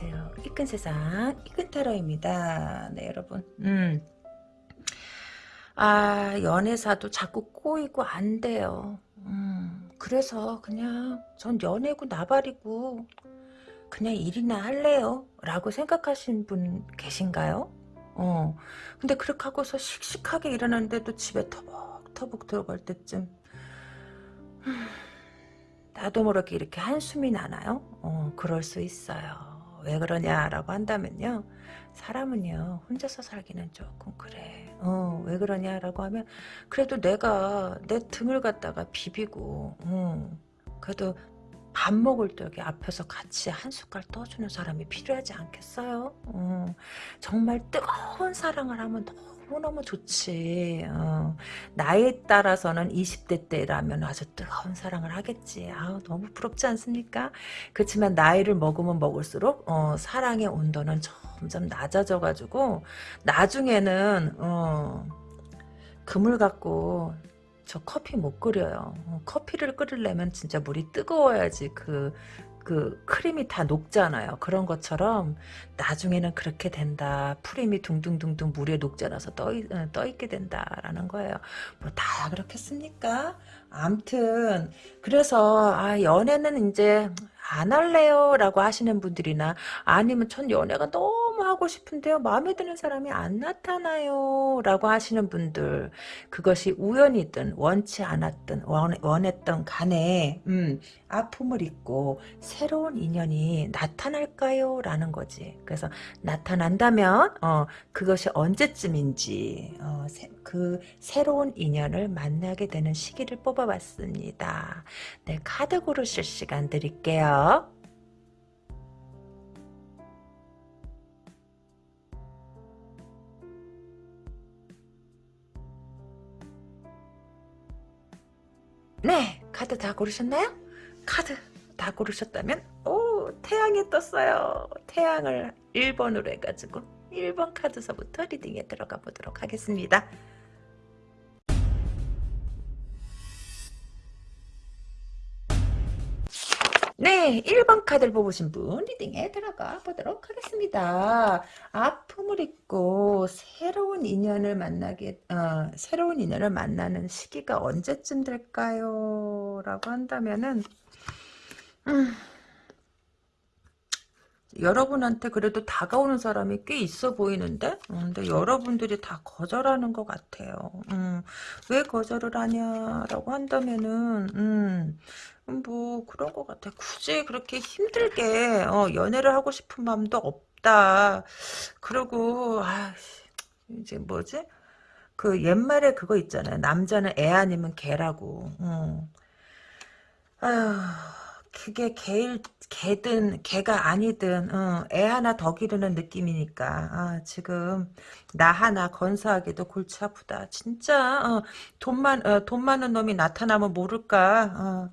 안녕하세요. 이끈 세상 이끈타로입니다. 네 여러분. 음. 아 연애사도 자꾸 꼬이고 안 돼요. 음. 그래서 그냥 전 연애고 나발이고 그냥 일이나 할래요. 라고 생각하신 분 계신가요? 어. 근데 그렇게 하고서 씩씩하게 일어났는데도 집에 터벅터벅 들어갈 때쯤 나도 모르게 이렇게 한숨이 나나요? 어, 그럴 수 있어요. 왜 그러냐라고 한다면요. 사람은요, 혼자서 살기는 조금 그래. 어, 왜 그러냐라고 하면, 그래도 내가 내 등을 갖다가 비비고, 어, 그래도 밥 먹을 때 여기 앞에서 같이 한 숟갈 떠주는 사람이 필요하지 않겠어요? 어, 정말 뜨거운 사랑을 하면 너무 너무 좋지. 어, 나이에 따라서는 20대 때라면 아주 뜨거운 사랑을 하겠지. 아우 너무 부럽지 않습니까? 그렇지만 나이를 먹으면 먹을수록 어, 사랑의 온도는 점점 낮아져가지고 나중에는 어, 금을 갖고 저 커피 못 끓여요. 어, 커피를 끓이려면 진짜 물이 뜨거워야지 그, 그 크림이 다 녹잖아요. 그런 것처럼 나중에는 그렇게 된다. 프림이 둥둥둥둥 물에 녹잖아서 떠, 어, 떠있게 된다라는 거예요. 뭐 다 그렇겠습니까? 암튼 그래서 아 연애는 이제 안 할래요? 라고 하시는 분들이나 아니면 전 연애가 너무 하고 싶은데요. 마음에 드는 사람이 안 나타나요? 라고 하시는 분들 그것이 우연이든 원치 않았든 원, 원했던 간에 음, 아픔을 잊고 새로운 인연이 나타날까요? 라는 거지. 그래서 나타난다면 어, 그것이 언제쯤인지 어, 세, 그 새로운 인연을 만나게 되는 시기를 뽑아봤습니다 네 카드 고르실 시간 드릴게요 네, 카드 다 고르셨나요? 카드 다 고르셨다면 오, 태양이 떴어요. 태양을 1번으로 해가지고 1번 카드서부터 리딩에 들어가 보도록 하겠습니다. 네, 1번 카드를 뽑으신 분 리딩에 들어가 보도록 하겠습니다. 아픔을 잊고 새로운 인연을 만나게 어, 새로운 인연을 만나는 시기가 언제쯤 될까요? 라고 한다면은 음, 여러분한테 그래도 다가오는 사람이 꽤 있어 보이는데 음, 근데 여러분들이 다 거절하는 것 같아요. 음, 왜 거절을 하냐라고 한다면은 음, 뭐 그런 것 같아. 굳이 그렇게 힘들게 어, 연애를 하고 싶은 마음도 없다. 그리고 아 이제 뭐지? 그 옛말에 그거 있잖아요. 남자는 애 아니면 개라고. 음. 아휴. 그게 개일 개든 개가 아니든 어, 애 하나 더 기르는 느낌이니까. 아, 지금 나 하나 건사하기도 골치 아프다. 진짜 어, 돈만 어, 돈 많은 놈이 나타나면 모를까? 어,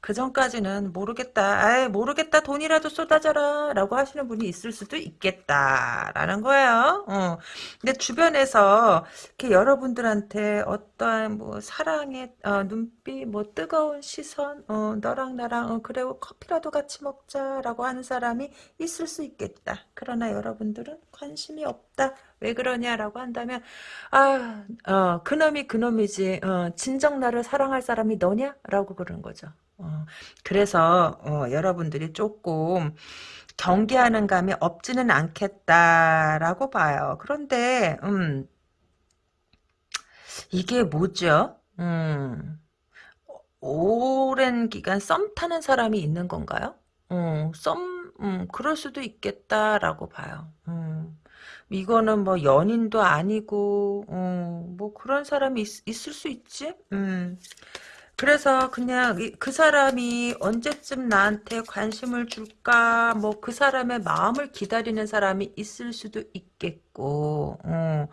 그 전까지는 모르겠다. 아이, 모르겠다. 돈이라도 쏟아져라. 라고 하시는 분이 있을 수도 있겠다. 라는 거예요. 어. 근데 주변에서 이렇게 여러분들한테 어떠한 뭐 사랑의 어, 눈빛, 뭐 뜨거운 시선, 어, 너랑 나랑, 어, 그래, 커피라도 같이 먹자. 라고 하는 사람이 있을 수 있겠다. 그러나 여러분들은 관심이 없다. 왜 그러냐라고 한다면 아, 어, 그놈이 그놈이지 어, 진정 나를 사랑할 사람이 너냐? 라고 그러는 거죠. 어, 그래서 어, 여러분들이 조금 경계하는 감이 없지는 않겠다라고 봐요. 그런데 음, 이게 뭐죠? 음, 오랜 기간 썸 타는 사람이 있는 건가요? 어, 썸, 음, 그럴 수도 있겠다라고 봐요. 음. 이거는 뭐 연인도 아니고, 어, 뭐 그런 사람이 있, 을수 있지? 음. 그래서 그냥 그 사람이 언제쯤 나한테 관심을 줄까 뭐 그 사람의 마음을 기다리는 사람이 있을 수도 있겠고 어.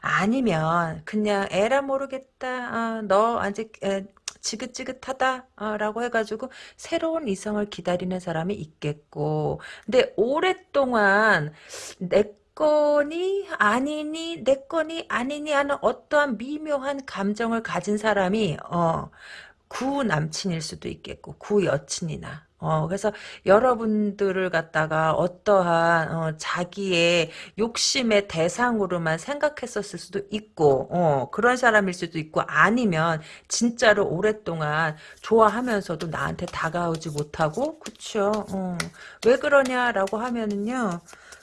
아니면 그냥 에라 모르겠다 어, 너 아직 에, 지긋지긋하다 어, 라고 해가지고 새로운 이성을 기다리는 사람이 있겠고 근데 오랫동안 내 건이 아니니 내 건이 아니니 하는 어떠한 미묘한 감정을 가진 사람이 어 구 남친일 수도 있겠고 구 여친이나. 어, 그래서 여러분들을 갖다가 어떠한 어, 자기의 욕심의 대상으로만 생각했었을 수도 있고 어, 그런 사람일 수도 있고 아니면 진짜로 오랫동안 좋아하면서도 나한테 다가오지 못하고 그쵸? 어, 왜 그러냐라고 하면은요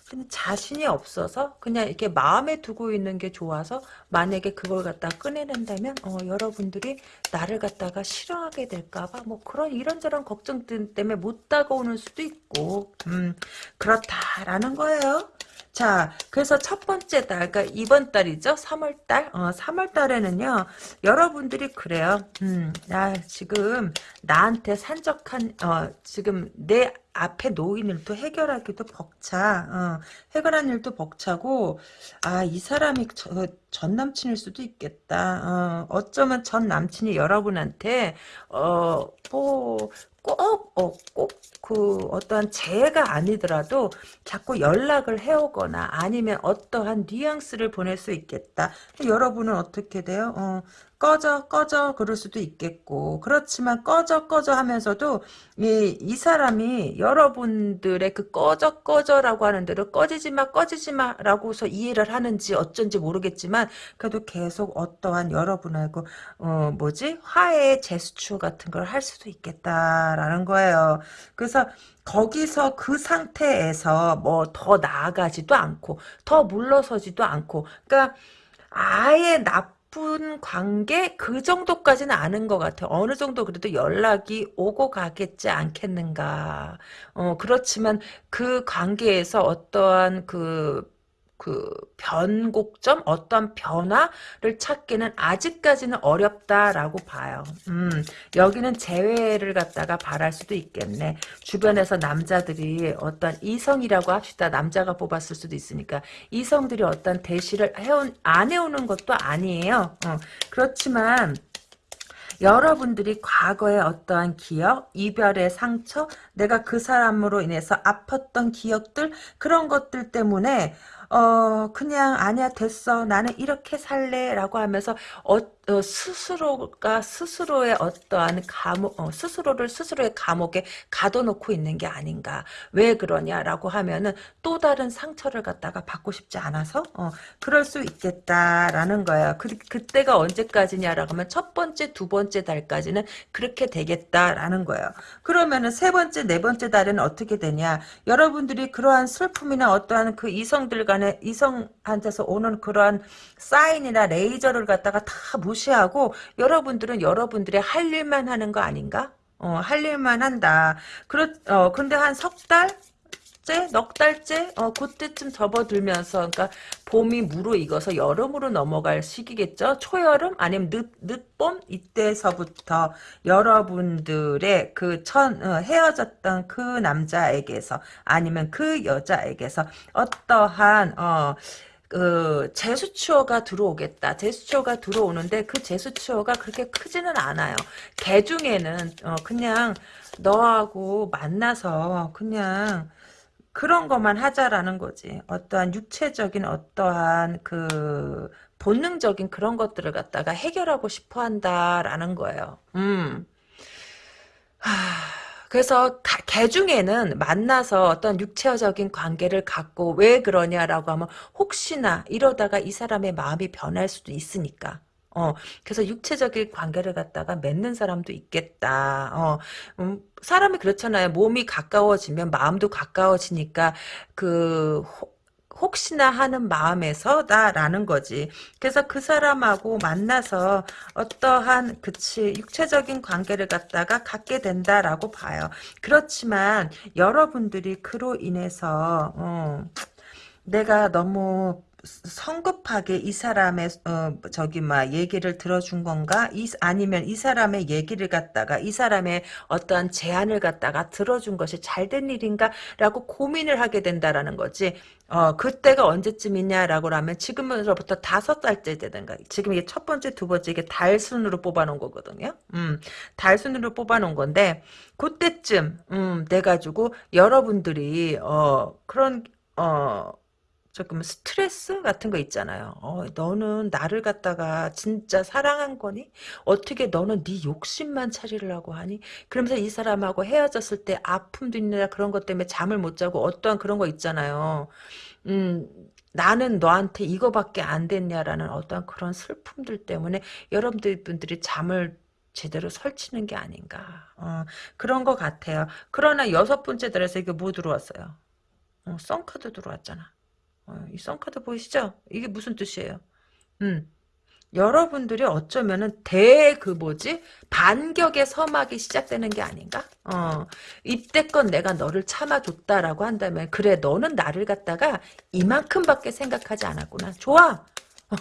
그냥 자신이 없어서 그냥 이렇게 마음에 두고 있는 게 좋아서 만약에 그걸 갖다 꺼내낸다면 어, 여러분들이 나를 갖다가 싫어하게 될까봐 뭐 그런 이런저런 걱정 때문에 못 다가오는 수도 있고 음, 그렇다라는 거예요. 자, 그래서 첫 번째 달, 그러니까 이번 달이죠. 3월 달. 어, 3월 달에는요. 여러분들이 그래요. 음, 나 지금 나한테 산적한 어, 지금 내 앞에 놓인 일도 해결하기도 벅차. 어, 해결한 일도 벅차고 아, 이 사람이 저, 전 남친일 수도 있겠다. 어, 어쩌면 전 남친이 여러분한테 어, 뭐 꼭, 어, 꼭, 그, 어떠한 재해가 아니더라도 자꾸 연락을 해오거나 아니면 어떠한 뉘앙스를 보낼 수 있겠다. 여러분은 어떻게 돼요? 어, 꺼져 꺼져 그럴 수도 있겠고. 그렇지만 꺼져 꺼져 하면서도 이, 이 사람이 여러분들의 그 꺼져 꺼져라고 하는 대로 꺼지지 마 꺼지지 마 라고서 이해를 하는지 어쩐지 모르겠지만 그래도 계속 어떠한 여러분하고 어 뭐지? 화해의 제스처 같은 걸 할 수도 있겠다라는 거예요. 그래서 거기서 그 상태에서 뭐 더 나아가지도 않고 더 물러서지도 않고 그러니까 아예 나 나쁜 관계 그 정도까지는 아는 것 같아요. 어느 정도 그래도 연락이 오고 가겠지 않겠는가. 어 그렇지만 그 관계에서 어떠한 그 그 변곡점 어떤 변화를 찾기는 아직까지는 어렵다라고 봐요. 음, 여기는 재회를 갖다가 바랄 수도 있겠네. 주변에서 남자들이 어떤 이성이라고 합시다. 남자가 뽑았을 수도 있으니까 이성들이 어떤 대시를 해온 안 해오는 것도 아니에요. 어, 그렇지만 여러분들이 과거의 어떠한 기억, 이별의 상처, 내가 그 사람으로 인해서 아팠던 기억들 그런 것들 때문에 어 그냥 아니야 됐어. 나는 이렇게 살래 라고 하면서 어, 어, 스스로가 스스로의 어떠한 감옥 어, 스스로를 스스로의 감옥에 가둬놓고 있는 게 아닌가. 왜 그러냐라고 하면은 또 다른 상처를 갖다가 받고 싶지 않아서 어, 그럴 수 있겠다라는 거예요. 그, 그때가 언제까지냐라고 하면 첫 번째 두 번째 달까지는 그렇게 되겠다라는 거예요. 그러면은 세 번째 네 번째 달에는 어떻게 되냐? 여러분들이 그러한 슬픔이나 어떠한 그 이성들과 간에 이성한테서 오는 그러한 사인이나 레이저를 갖다가 다 무시하고 여러분들은 여러분들의 할 일만 하는 거 아닌가? 어, 할 일만 한다. 그렇, 어, 근데 한 석 달? 넉 달째? 어 그때쯤 접어들면서 그러니까 봄이 무르익어서 여름으로 넘어갈 시기겠죠? 초여름? 아니면 늦 늦봄? 이때서부터 여러분들의 그천 어, 헤어졌던 그 남자에게서 아니면 그 여자에게서 어떠한 어 그 제수추어가 들어오겠다. 제수추어가 들어오는데 그 제수추어가 그렇게 크지는 않아요. 개 중에는 어 그냥 너하고 만나서 그냥 그런 것만 하자라는 거지. 어떠한 육체적인 어떠한 그 본능적인 그런 것들을 갖다가 해결하고 싶어 한다라는 거예요. 음. 하, 그래서 개 중에는 만나서 어떤 육체적인 관계를 갖고 왜 그러냐라고 하면 혹시나 이러다가 이 사람의 마음이 변할 수도 있으니까. 어, 그래서 육체적인 관계를 갖다가 맺는 사람도 있겠다. 어, 음, 사람이 그렇잖아요. 몸이 가까워지면 마음도 가까워지니까 그 혹시나 하는 마음에서다라는 거지. 그래서 그 사람하고 만나서 어떠한 그치 육체적인 관계를 갖다가 갖게 된다라고 봐요. 그렇지만 여러분들이 그로 인해서 어, 내가 너무 성급하게 이 사람의 어 저기 막 얘기를 들어준 건가? 이 아니면 이 사람의 얘기를 갖다가 이 사람의 어떠한 제안을 갖다가 들어준 것이 잘된 일인가라고 고민을 하게 된다라는 거지. 어 그때가 언제쯤이냐라고 하면 지금으로부터 다섯 달째 되든가 지금 이게 첫 번째 두 번째 이게 달 순으로 뽑아놓은 거거든요. 음 달 순으로 뽑아놓은 건데 그때쯤 음 돼가지고 여러분들이 어 그런 어 조금 스트레스 같은 거 있잖아요. 어, 너는 나를 갖다가 진짜 사랑한 거니? 어떻게 너는 네 욕심만 차리려고 하니? 그러면서 이 사람하고 헤어졌을 때 아픔도 있느라 그런 것 때문에 잠을 못 자고 어떠한 그런 거 있잖아요. 음, 나는 너한테 이거밖에 안 됐냐라는 어떤 그런 슬픔들 때문에 여러분들 분들이 잠을 제대로 설치는 게 아닌가 어, 그런 것 같아요. 그러나 여섯 번째 달에서 이게 뭐 들어왔어요? 어, 썬카드 들어왔잖아. 어, 이 썬카드 보이시죠? 이게 무슨 뜻이에요? 음, 여러분들이 어쩌면은 대 그 뭐지 반격의 서막이 시작되는 게 아닌가? 어 이때껏 내가 너를 참아줬다라고 한다면 그래 너는 나를 갖다가 이만큼밖에 생각하지 않았구나. 좋아.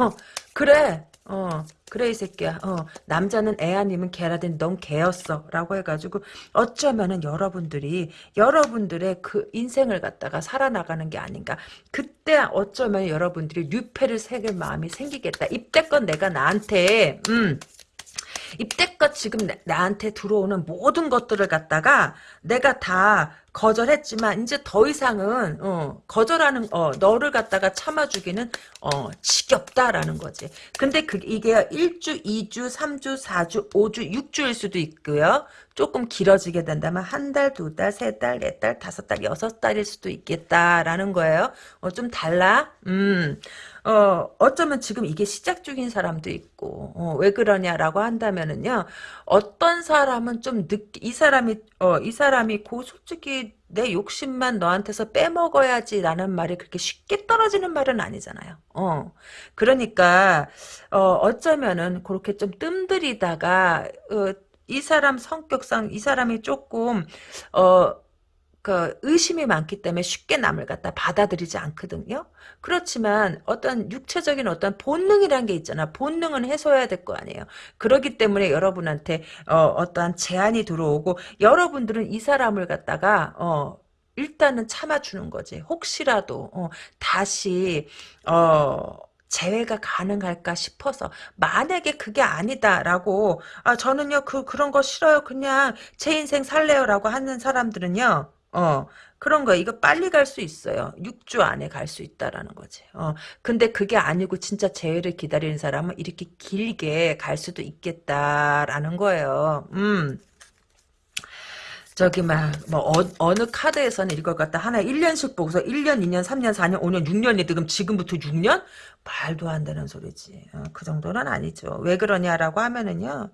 어 그래 어 그래 이 새끼야. 어 남자는 애 아니면 개라든 넌 개였어. 라고 해가지고 어쩌면은 여러분들이 여러분들의 그 인생을 갖다가 살아나가는 게 아닌가. 그때 어쩌면 여러분들이 뉴페를 새길 마음이 생기겠다. 이때껏 내가 나한테 음 이때껏 지금 나, 한테 들어오는 모든 것들을 갖다가 내가 다 거절했지만 이제 더 이상은 어, 거절하는 어, 너를 갖다가 참아주기는 어, 지겹다라는 거지. 근데 그 이게 1주, 2주, 3주, 4주, 5주, 6주일 수도 있고요. 조금 길어지게 된다면 한 달, 두 달, 세 달, 네 달, 다섯 달, 여섯 달일 수도 있겠다라는 거예요. 어, 좀 달라. 음. 어, 어쩌면 지금 이게 시작 중인 사람도 있고, 어, 왜 그러냐라고 한다면은요, 어떤 사람은 좀 늦, 이 사람이, 어, 이 사람이 고 솔직히 내 욕심만 너한테서 빼먹어야지라는 말이 그렇게 쉽게 떨어지는 말은 아니잖아요. 어. 그러니까, 어, 어쩌면은 그렇게 좀 뜸들이다가, 어, 이 사람 성격상 이 사람이 조금, 어, 그 의심이 많기 때문에 쉽게 남을 갖다 받아들이지 않거든요. 그렇지만 어떤 육체적인 어떤 본능이란 게 있잖아. 본능은 해소해야 될 거 아니에요. 그렇기 때문에 여러분한테 어, 떠한 제안이 들어오고 여러분들은 이 사람을 갖다가 어, 일단은 참아주는 거지. 혹시라도 어, 다시 어, 재회가 가능할까 싶어서 만약에 그게 아니다라고 아 저는요 그 그런 거 싫어요 그냥 제 인생 살래요라고 하는 사람들은요 어, 그런 거 이거 빨리 갈 수 있어요. 6주 안에 갈 수 있다라는 거지. 어, 근데 그게 아니고 진짜 재회를 기다리는 사람은 이렇게 길게 갈 수도 있겠다라는 거예요. 음. 저기 막뭐 어, 느 카드에서는 이걸 갖다 하나 1년씩 보고서 1년, 2년, 3년, 4년, 5년, 6년이 지금 지금부터 6년? 말도 안 되는 소리지. 어, 그 정도는 아니죠. 왜 그러냐라고 하면은요.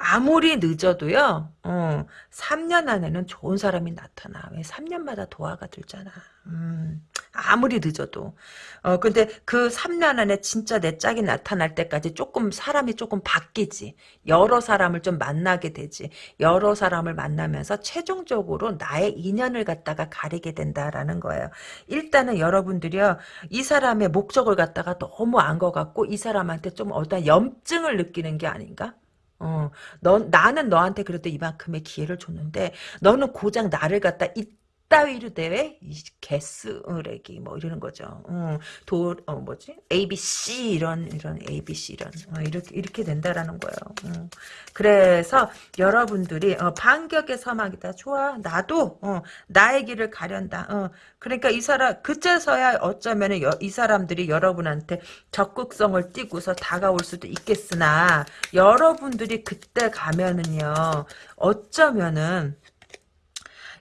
아무리 늦어도요, 어, 3년 안에는 좋은 사람이 나타나. 왜 3년마다 도화가 들잖아. 음, 아무리 늦어도. 어, 근데 그 3년 안에 진짜 내 짝이 나타날 때까지 조금 사람이 조금 바뀌지. 여러 사람을 좀 만나게 되지. 여러 사람을 만나면서 최종적으로 나의 인연을 갖다가 가리게 된다라는 거예요. 일단은 여러분들이요, 이 사람의 목적을 갖다가 너무 안 것 같고, 이 사람한테 좀 어떤 염증을 느끼는 게 아닌가? 어, 너, 나는 너한테 그래도 이만큼의 기회를 줬는데, 너는 고작 나를 갖다 이 따위로 대회 개쓰레기 뭐 이러는 거죠. 어, 도 어, 뭐지 ABC 이런 이런 ABC 이런 어, 이렇게 이렇게 된다라는 거예요. 어. 그래서 여러분들이 어, 반격의 서막이다. 좋아 나도 어, 나의 길을 가련다. 어, 그러니까 이 사람 그제서야 어쩌면은 여, 이 사람들이 여러분한테 적극성을 띠고서 다가올 수도 있겠으나 여러분들이 그때 가면은요 어쩌면은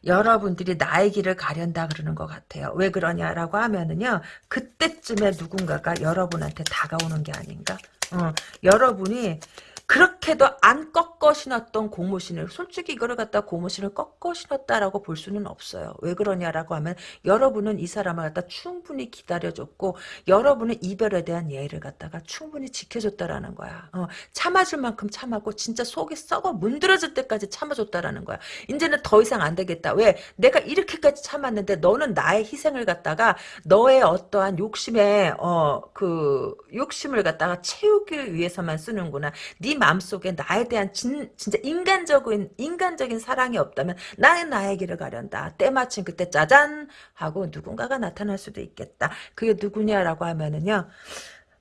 여러분들이 나의 길을 가련다 그러는 것 같아요. 왜 그러냐라고 하면은요. 그때쯤에 누군가가 여러분한테 다가오는 게 아닌가? 어, 여러분이 그렇게도 안 꺾어 신었던 고무신을 솔직히 이거를 갖다 고무신을 꺾어 신었다라고 볼 수는 없어요. 왜 그러냐라고 하면 여러분은 이 사람을 갖다 충분히 기다려줬고 여러분은 이별에 대한 예의를 갖다가 충분히 지켜줬다라는 거야. 어, 참아줄 만큼 참았고 진짜 속이 썩어 문드러질 때까지 참아줬다라는 거야. 이제는 더 이상 안 되겠다. 왜? 내가 이렇게까지 참았는데 너는 나의 희생을 갖다가 너의 어떠한 욕심에 어 그 욕심을 갖다가 채우기 위해서만 쓰는구나. 네 마음속에 나에 대한 진, 진짜 인간적인 인간적인 사랑이 없다면 나는 나의 길을 가련다. 때마침 그때 짜잔 하고 누군가가 나타날 수도 있겠다. 그게 누구냐라고 하면은요.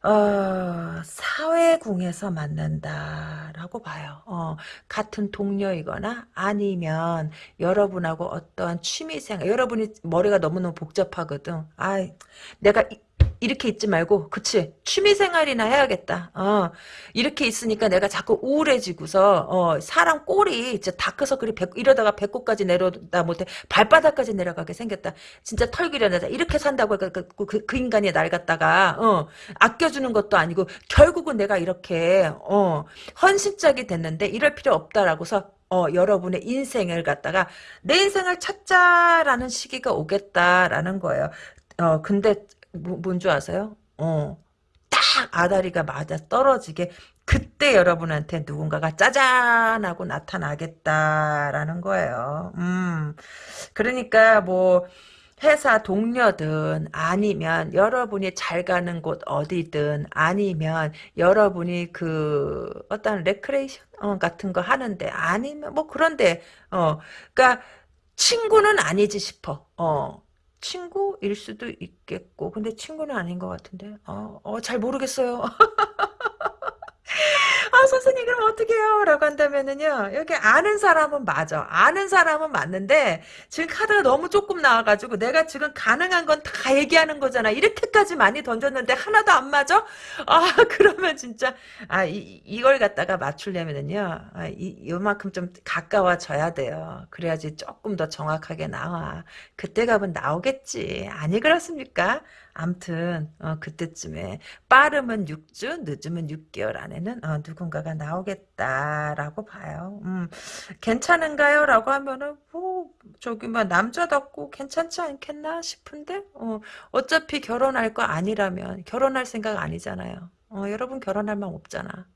어, 사회궁에서 만난다라고 봐요. 어, 같은 동료이거나 아니면 여러분하고 어떠한 취미생활, 여러분이 머리가 너무너무 복잡하거든. 아, 내가 이 렇게 있지 말고 그치 취미생활이나 해야겠다. 어 이렇게 있으니까 내가 자꾸 우울해지고서 어 사람 꼴이 이제 다크서클이 배, 이러다가 배꼽까지 내려다 못해 발바닥까지 내려가게 생겼다. 진짜 털기려내다 이렇게 산다고 그, 그, 그, 그 인간이 날 갖다가 어 아껴주는 것도 아니고 결국은 내가 이렇게 어 헌신짝이 됐는데 이럴 필요 없다라고서 어, 여러분의 인생을 갖다가 내 인생을 찾자라는 시기가 오겠다라는 거예요. 어, 근데 뭐, 뭔줄 아세요? 어, 딱 아다리가 맞아 떨어지게 그때 여러분한테 누군가가 짜잔 하고 나타나겠다라는 거예요. 음, 그러니까 뭐 회사 동료든 아니면 여러분이 잘 가는 곳 어디든 아니면 여러분이 그 어떤 레크레이션 어, 같은 거 하는데 아니면 뭐 그런데 어 그러니까 친구는 아니지 싶어. 어. 친구일 수도 있겠고 근데 친구는 아닌 것 같은데. 어, 어, 잘 모르겠어요 아 선생님 그럼 어떻게 해요? 라고 한다면은요 여기 아는 사람은 맞아 아는 사람은 맞는데 지금 카드가 너무 조금 나와가지고 내가 지금 가능한 건 다 얘기하는 거잖아 이렇게까지 많이 던졌는데 하나도 안 맞아? 아 그러면 진짜 아 이, 이걸 갖다가 맞추려면은요 아, 이, 요만큼 좀 가까워져야 돼요 그래야지 조금 더 정확하게 나와 그때 가면 나오겠지 아니 그렇습니까? 암튼 어, 그때쯤에 빠르면 6주 늦으면 6개월 안에는 어, 누 군가가 나오겠다라고 봐요. 음, 괜찮은가요? 라고 하면은 뭐 저기 뭐 남자답고 괜찮지 않겠나 싶은데 어, 어차피 결혼할 거 아니라면 결혼할 생각 아니잖아요. 어, 여러분 결혼할 마음 없잖아.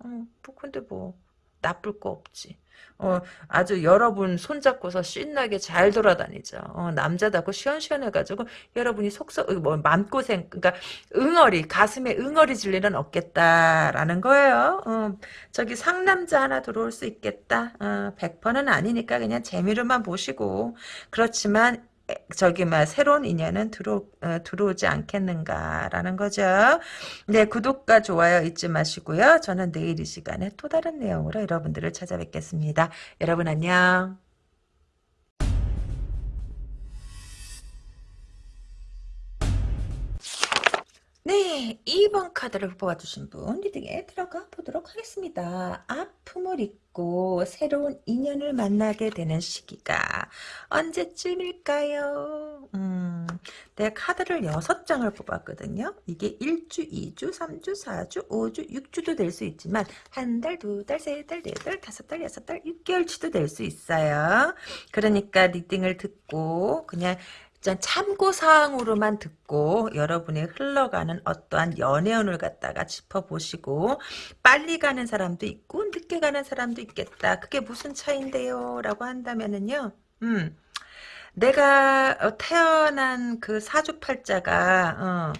어, 뭐 근데 뭐 나쁠 거 없지. 어, 아주 여러분 손잡고서 신나게 잘 돌아다니죠. 어, 남자다고 시원시원해가지고 여러분이 속서 뭐 맘고생 그러니까 응어리 가슴에 응어리 질 일은 없겠다라는 거예요. 어, 저기 상남자 하나 들어올 수 있겠다. 어, 100%는 아니니까 그냥 재미로만 보시고 그렇지만 저기 막 새로운 인연은 들어 어, 들어오지 않겠는가라는 거죠. 네 구독과 좋아요 잊지 마시고요. 저는 내일 이 시간에 또 다른 내용으로 여러분들을 찾아뵙겠습니다. 여러분 안녕. 네, 2번 카드를 뽑아주신 분 리딩에 들어가 보도록 하겠습니다. 아픔을 잊고 새로운 인연을 만나게 되는 시기가 언제쯤일까요? 음, 내가 카드를 6장을 뽑았거든요. 이게 1주, 2주, 3주, 4주, 5주, 6주도 될 수 있지만 한 달, 두 달, 세 달, 네 달, 다섯 달, 여섯 달, 6개월치도 될 수 있어요. 그러니까 리딩을 듣고 그냥 참고사항으로만 듣고 여러분의 흘러가는 어떠한 연애운을 갖다가 짚어보시고 빨리 가는 사람도 있고 늦게 가는 사람도 있겠다. 그게 무슨 차인데요? 라고 한다면은요. 음, 내가 어, 태어난 그 사주팔자가 어,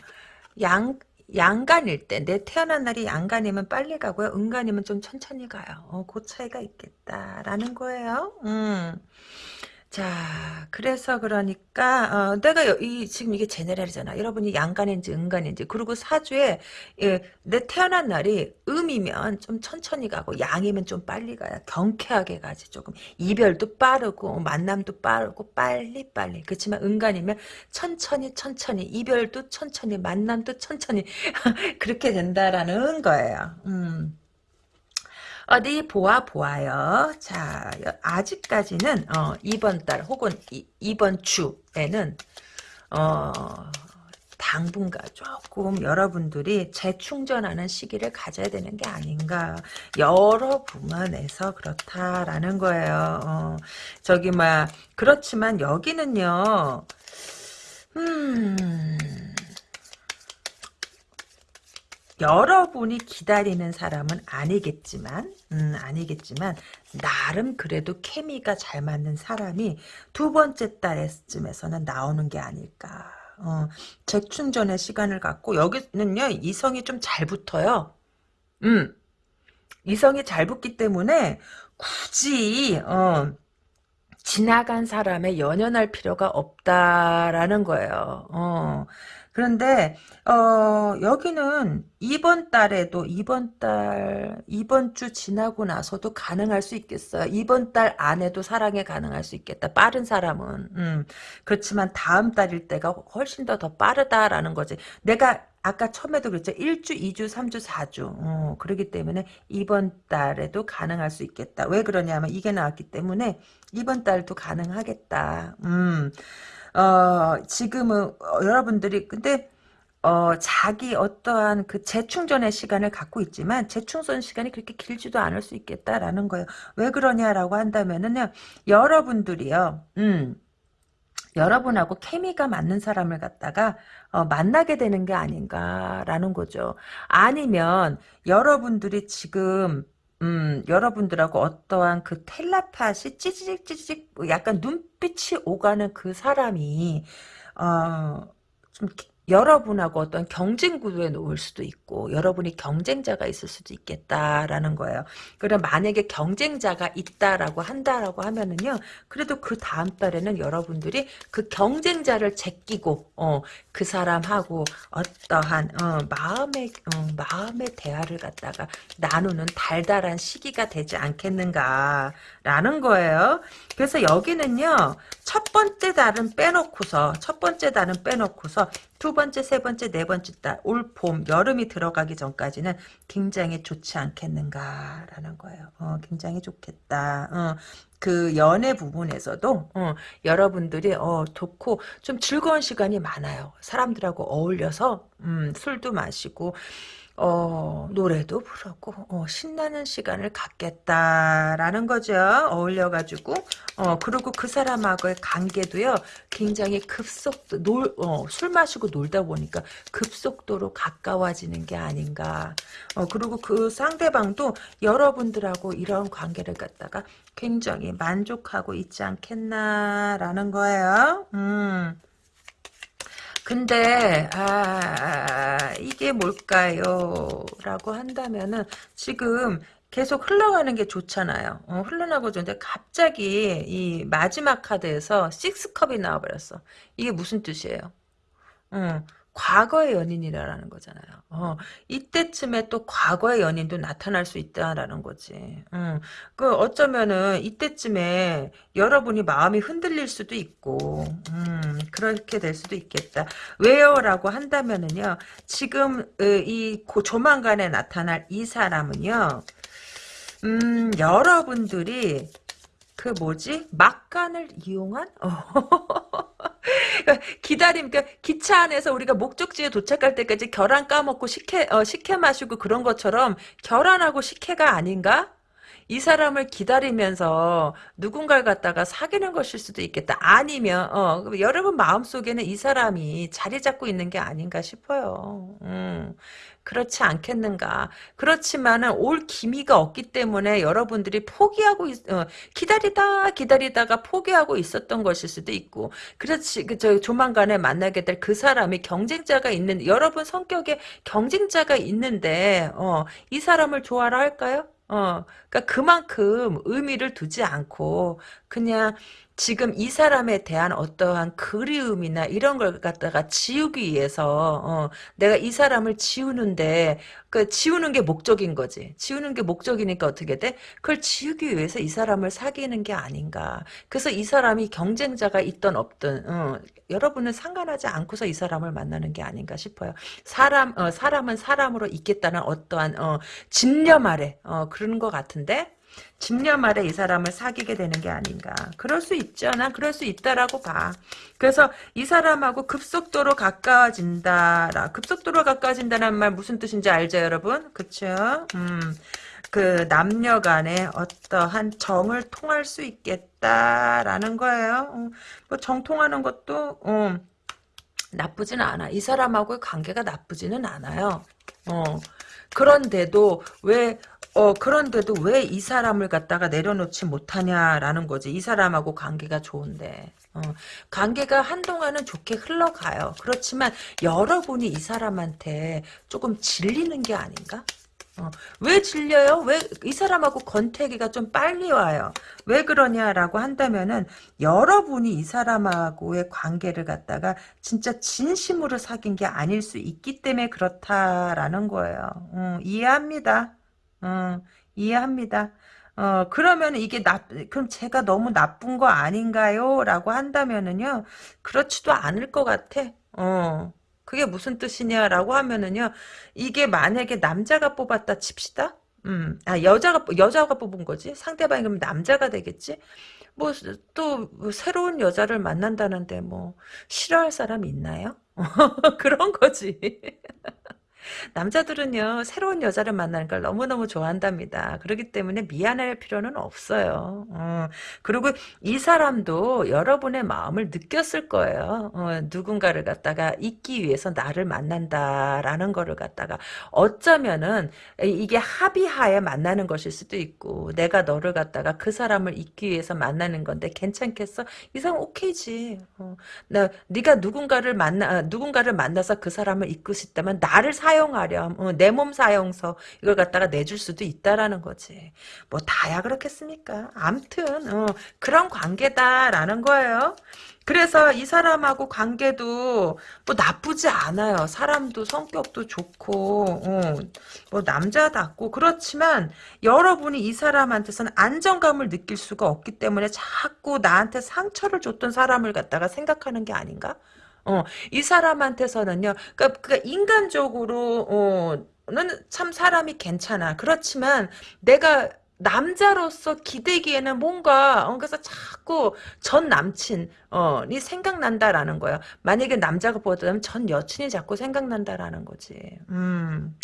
양 양간일 때, 내 태어난 날이 양간이면 빨리 가고요. 은간이면 좀 천천히 가요. 어, 그 차이가 있겠다라는 거예요. 음. 자, 그래서 그러니까 어, 내가 이 지금 이게 제네랄이잖아. 여러분이 양간인지 은간인지 그리고 사주에 예, 내 태어난 날이 음이면 좀 천천히 가고 양이면 좀 빨리 가야 경쾌하게 가지 조금 이별도 빠르고 만남도 빠르고 빨리 빨리 그렇지만 은간이면 천천히 천천히 이별도 천천히 만남도 천천히 그렇게 된다라는 거예요. 음. 어디 보아 보아요. 자, 아직까지는 어, 이번 달 혹은 이, 이번 주에는 어, 당분간 조금 여러분들이 재충전하는 시기를 가져야 되는 게 아닌가 여러 부분에서 그렇다라는 거예요. 어, 저기 막 그렇지만 여기는요. 음. 여러분이 기다리는 사람은 아니겠지만 음, 아니겠지만 나름 그래도 케미가 잘 맞는 사람이 두 번째 달쯤에서는 나오는 게 아닐까. 어, 재충전의 시간을 갖고 여기는요 이성이 좀 잘 붙어요. 음, 이성이 잘 붙기 때문에 굳이 어, 지나간 사람에 연연할 필요가 없다라는 거예요. 어, 그런데 어, 여기는 이번 달에도 이번 달 이번 주 지나고 나서도 가능할 수 있겠어요. 이번 달 안에도 사랑에 가능할 수 있겠다. 빠른 사람은 음, 그렇지만 다음 달일 때가 훨씬 더 더 빠르다라는 거지. 내가 아까 처음에도 그랬죠. 1주, 2주, 3주, 4주. 어, 그렇기 때문에 이번 달에도 가능할 수 있겠다. 왜 그러냐면 이게 나왔기 때문에 이번 달도 가능하겠다. 음. 어, 지금은 어, 여러분들이 근데 어, 자기 어떠한 그 재충전의 시간을 갖고 있지만 재충전 시간이 그렇게 길지도 않을 수 있겠다라는 거예요. 왜 그러냐라고 한다면은요. 여러분들이요. 음. 여러분하고 케미가 맞는 사람을 갖다가 어, 만나게 되는 게 아닌가라는 거죠. 아니면 여러분들이 지금 음, 여러분들하고 어떠한 그 텔레파시 찌직 찌직 뭐 약간 눈빛이 오가는 그 사람이 어, 좀 여러분하고 어떤 경쟁 구도에 놓을 수도 있고 여러분이 경쟁자가 있을 수도 있겠다라는 거예요. 그럼 만약에 경쟁자가 있다라고 한다라고 하면은요. 그래도 그 다음 달에는 여러분들이 그 경쟁자를 제끼고 어, 그 사람하고 어떠한 어, 마음의 어, 마음의 대화를 갖다가 나누는 달달한 시기가 되지 않겠는가라는 거예요. 그래서 여기는요. 첫 번째 달은 빼놓고서 첫 번째 달은 빼놓고서 두 번째, 세 번째, 네 번째 달, 올 봄, 여름이 들어가기 전까지는 굉장히 좋지 않겠는가라는 거예요. 어, 굉장히 좋겠다. 어, 그 연애 부분에서도 어, 여러분들이 어, 좋고 좀 즐거운 시간이 많아요. 사람들하고 어울려서 음, 술도 마시고 어, 노래도 부르고, 어, 신나는 시간을 갖겠다라는 거죠. 어울려가지고, 어, 그리고 그 사람하고의 관계도요, 굉장히 급속도, 놀, 어, 술 마시고 놀다 보니까 급속도로 가까워지는 게 아닌가. 어, 그리고 그 상대방도 여러분들하고 이런 관계를 갖다가 굉장히 만족하고 있지 않겠나라는 거예요. 음. 근데 아 이게 뭘까요? 라고 한다면은 지금 계속 흘러가는 게 좋잖아요. 어, 흘러나고 좋은데 갑자기 이 마지막 카드에서 식스컵이 나와버렸어. 이게 무슨 뜻이에요? 어, 과거의 연인이라는 거잖아요. 어, 이때쯤에 또 과거의 연인도 나타날 수 있다라는 거지. 음, 그 어쩌면은 이때쯤에 여러분이 마음이 흔들릴 수도 있고, 음, 그렇게 될 수도 있겠다. 왜요라고 한다면은요, 지금 어, 이 조만간에 나타날 이 사람은요, 음, 여러분들이 그 뭐지? 막간을 이용한? 어. 기다림, 그러니까 기차 안에서 우리가 목적지에 도착할 때까지 결함 까먹고 식혜, 어, 식혜 마시고 그런 것처럼 결함하고 식혜가 아닌가? 이 사람을 기다리면서 누군가를 갖다가 사귀는 것일 수도 있겠다. 아니면 어, 여러분 마음속에는 이 사람이 자리 잡고 있는 게 아닌가 싶어요. 음. 그렇지 않겠는가. 그렇지만은 올 기미가 없기 때문에 여러분들이 포기하고 있, 어, 기다리다 기다리다가 포기하고 있었던 것일 수도 있고 그렇지 그저 조만간에 만나게 될 그 사람이 경쟁자가 있는 여러분 성격에 경쟁자가 있는데 어, 이 사람을 좋아라 할까요? 어, 그러니까 그만큼 의미를 두지 않고 그냥 지금 이 사람에 대한 어떠한 그리움이나 이런 걸 갖다가 지우기 위해서 어, 내가 이 사람을 지우는데 그 지우는 게 목적인 거지. 지우는 게 목적이니까 어떻게 돼? 그걸 지우기 위해서 이 사람을 사귀는 게 아닌가. 그래서 이 사람이 경쟁자가 있던 없든 어, 여러분은 상관하지 않고서 이 사람을 만나는 게 아닌가 싶어요. 사람 어, 사람은 사람으로 있겠다는 어떠한 어, 집념 아래 어, 그런 것 같은데 집념 아래 이 사람을 사귀게 되는 게 아닌가. 그럴 수 있죠. 난 그럴 수 있다라고 봐. 그래서 이 사람하고 급속도로 가까워진다. 급속도로 가까워진다는 말 무슨 뜻인지 알죠, 여러분? 그쵸? 음. 그 남녀 간에 어떠한 정을 통할 수 있겠다라는 거예요. 어, 뭐 정통하는 것도 어, 나쁘지는 않아. 이 사람하고의 관계가 나쁘지는 않아요. 어. 그런데도 왜 어, 그런데도 왜 이 사람을 갖다가 내려놓지 못하냐라는 거지. 이 사람하고 관계가 좋은데. 어, 관계가 한동안은 좋게 흘러가요. 그렇지만 여러분이 이 사람한테 조금 질리는 게 아닌가? 어, 왜 질려요? 왜 이 사람하고 권태기가 좀 빨리 와요? 왜 그러냐라고 한다면은 여러분이 이 사람하고의 관계를 갖다가 진짜 진심으로 사귄 게 아닐 수 있기 때문에 그렇다라는 거예요. 음, 이해합니다. 음, 이해합니다. 어, 그러면 이게 나, 그럼 제가 너무 나쁜 거 아닌가요? 라고 한다면은요, 그렇지도 않을 것 같아. 어. 그게 무슨 뜻이냐라고 하면은요, 이게 만약에 남자가 뽑았다 칩시다? 음, 아, 여자가, 여자가 뽑은 거지? 상대방이 그럼 남자가 되겠지? 뭐, 또, 뭐 새로운 여자를 만난다는데, 뭐, 싫어할 사람 있나요? 그런 거지. 남자들은요, 새로운 여자를 만나는 걸 너무너무 좋아한답니다. 그렇기 때문에 미안할 필요는 없어요. 어, 그리고 이 사람도 여러분의 마음을 느꼈을 거예요. 어, 누군가를 갖다가 잊기 위해서 나를 만난다라는 거를 갖다가 어쩌면은 이게 합의하에 만나는 것일 수도 있고 내가 너를 갖다가 그 사람을 잊기 위해서 만나는 건데 괜찮겠어? 이 사람 오케이지. 어, 나 네가 누군가를 만나 누군가를 만나서 그 사람을 잊고 싶다면 나를 사 사용하렴. 어, 내몸 사용서 이걸 갖다가 내줄 수도 있다라는 거지. 뭐 다야 그렇겠습니까? 암튼 어, 그런 관계다라는 거예요. 그래서 이 사람하고 관계도 뭐 나쁘지 않아요. 사람도 성격도 좋고 어, 뭐 남자답고 그렇지만 여러분이 이 사람한테서는 안정감을 느낄 수가 없기 때문에 자꾸 나한테 상처를 줬던 사람을 갖다가 생각하는 게 아닌가? 어, 이 사람한테서는요, 그러니까, 그러니까 인간적으로, 어, 는 참 사람이 괜찮아. 그렇지만 내가 남자로서 기대기에는 뭔가 어, 그래서 자꾸 전 남친 어니 생각난다라는 거야. 만약에 남자가 보다면 전 여친이 자꾸 생각난다라는 거지. 음.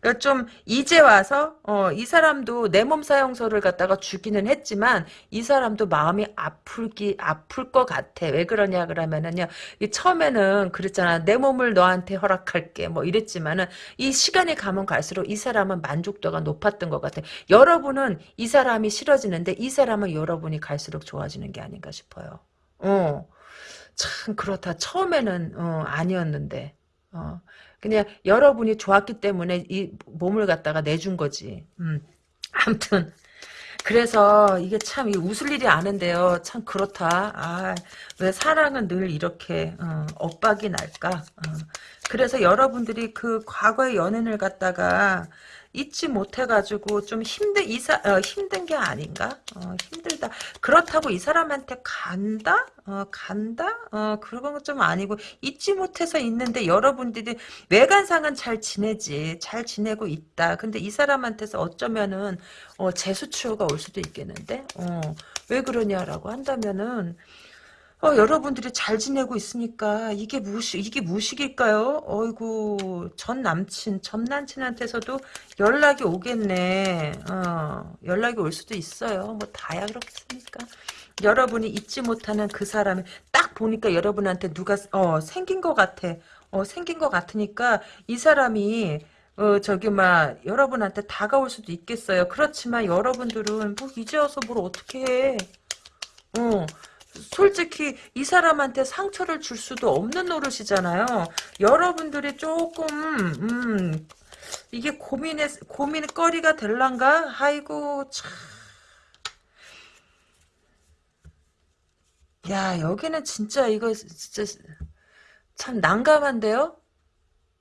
그러니까 좀 이제 와서 어, 이 사람도 내 몸 사용서를 갖다가 주기는 했지만 이 사람도 마음이 아플기 아플 것 같아. 왜 그러냐 그러면은요. 이 처음에는 그랬잖아. 내 몸을 너한테 허락할게. 뭐 이랬지만은 이 시간이 가면 갈수록 이 사람은 만족도가 높았던 것 같아. 여러분은 이 사람이 싫어지는데 이 사람은 여러분이 갈수록 좋아지는 게 아닌가 싶어요. 어. 참 그렇다. 처음에는 어, 아니었는데. 어. 그냥 여러분이 좋았기 때문에 이 몸을 갖다가 내준 거지. 음. 아무튼 그래서 이게 참 웃을 일이 아는데요. 참 그렇다. 아, 왜 사랑은 늘 이렇게 어, 엇박이 날까? 어. 그래서 여러분들이 그 과거의 연인을 갖다가 잊지 못해가지고 좀 힘든 이사 어, 힘든 게 아닌가? 어, 힘들다. 그렇다고 이 사람한테 간다? 어, 간다? 어, 그런 건 좀 아니고 잊지 못해서 있는데 여러분들이 외관상은 잘 지내지, 잘 지내고 있다. 근데 이 사람한테서 어쩌면은 어, 재수치료가 올 수도 있겠는데, 어, 왜 그러냐라고 한다면은. 어, 여러분들이 잘 지내고 있으니까 이게 무식 이게 무식일까요? 어이구 전 남친 전 남친한테서도 연락이 오겠네. 어, 연락이 올 수도 있어요. 뭐 다야 그렇겠습니까? 여러분이 잊지 못하는 그 사람이 딱 보니까 여러분한테 누가 어 생긴 것 같아. 어 생긴 것 같으니까 이 사람이 어 저기 막 여러분한테 다가올 수도 있겠어요. 그렇지만 여러분들은 뭐 이제 와서 뭘 어떻게 해? 어 솔직히 이 사람한테 상처를 줄 수도 없는 노릇이잖아요. 여러분들이 조금 음, 이게 고민의 고민거리가 될란가? 아이고 참. 야 여기는 진짜 이거 진짜 참 난감한데요?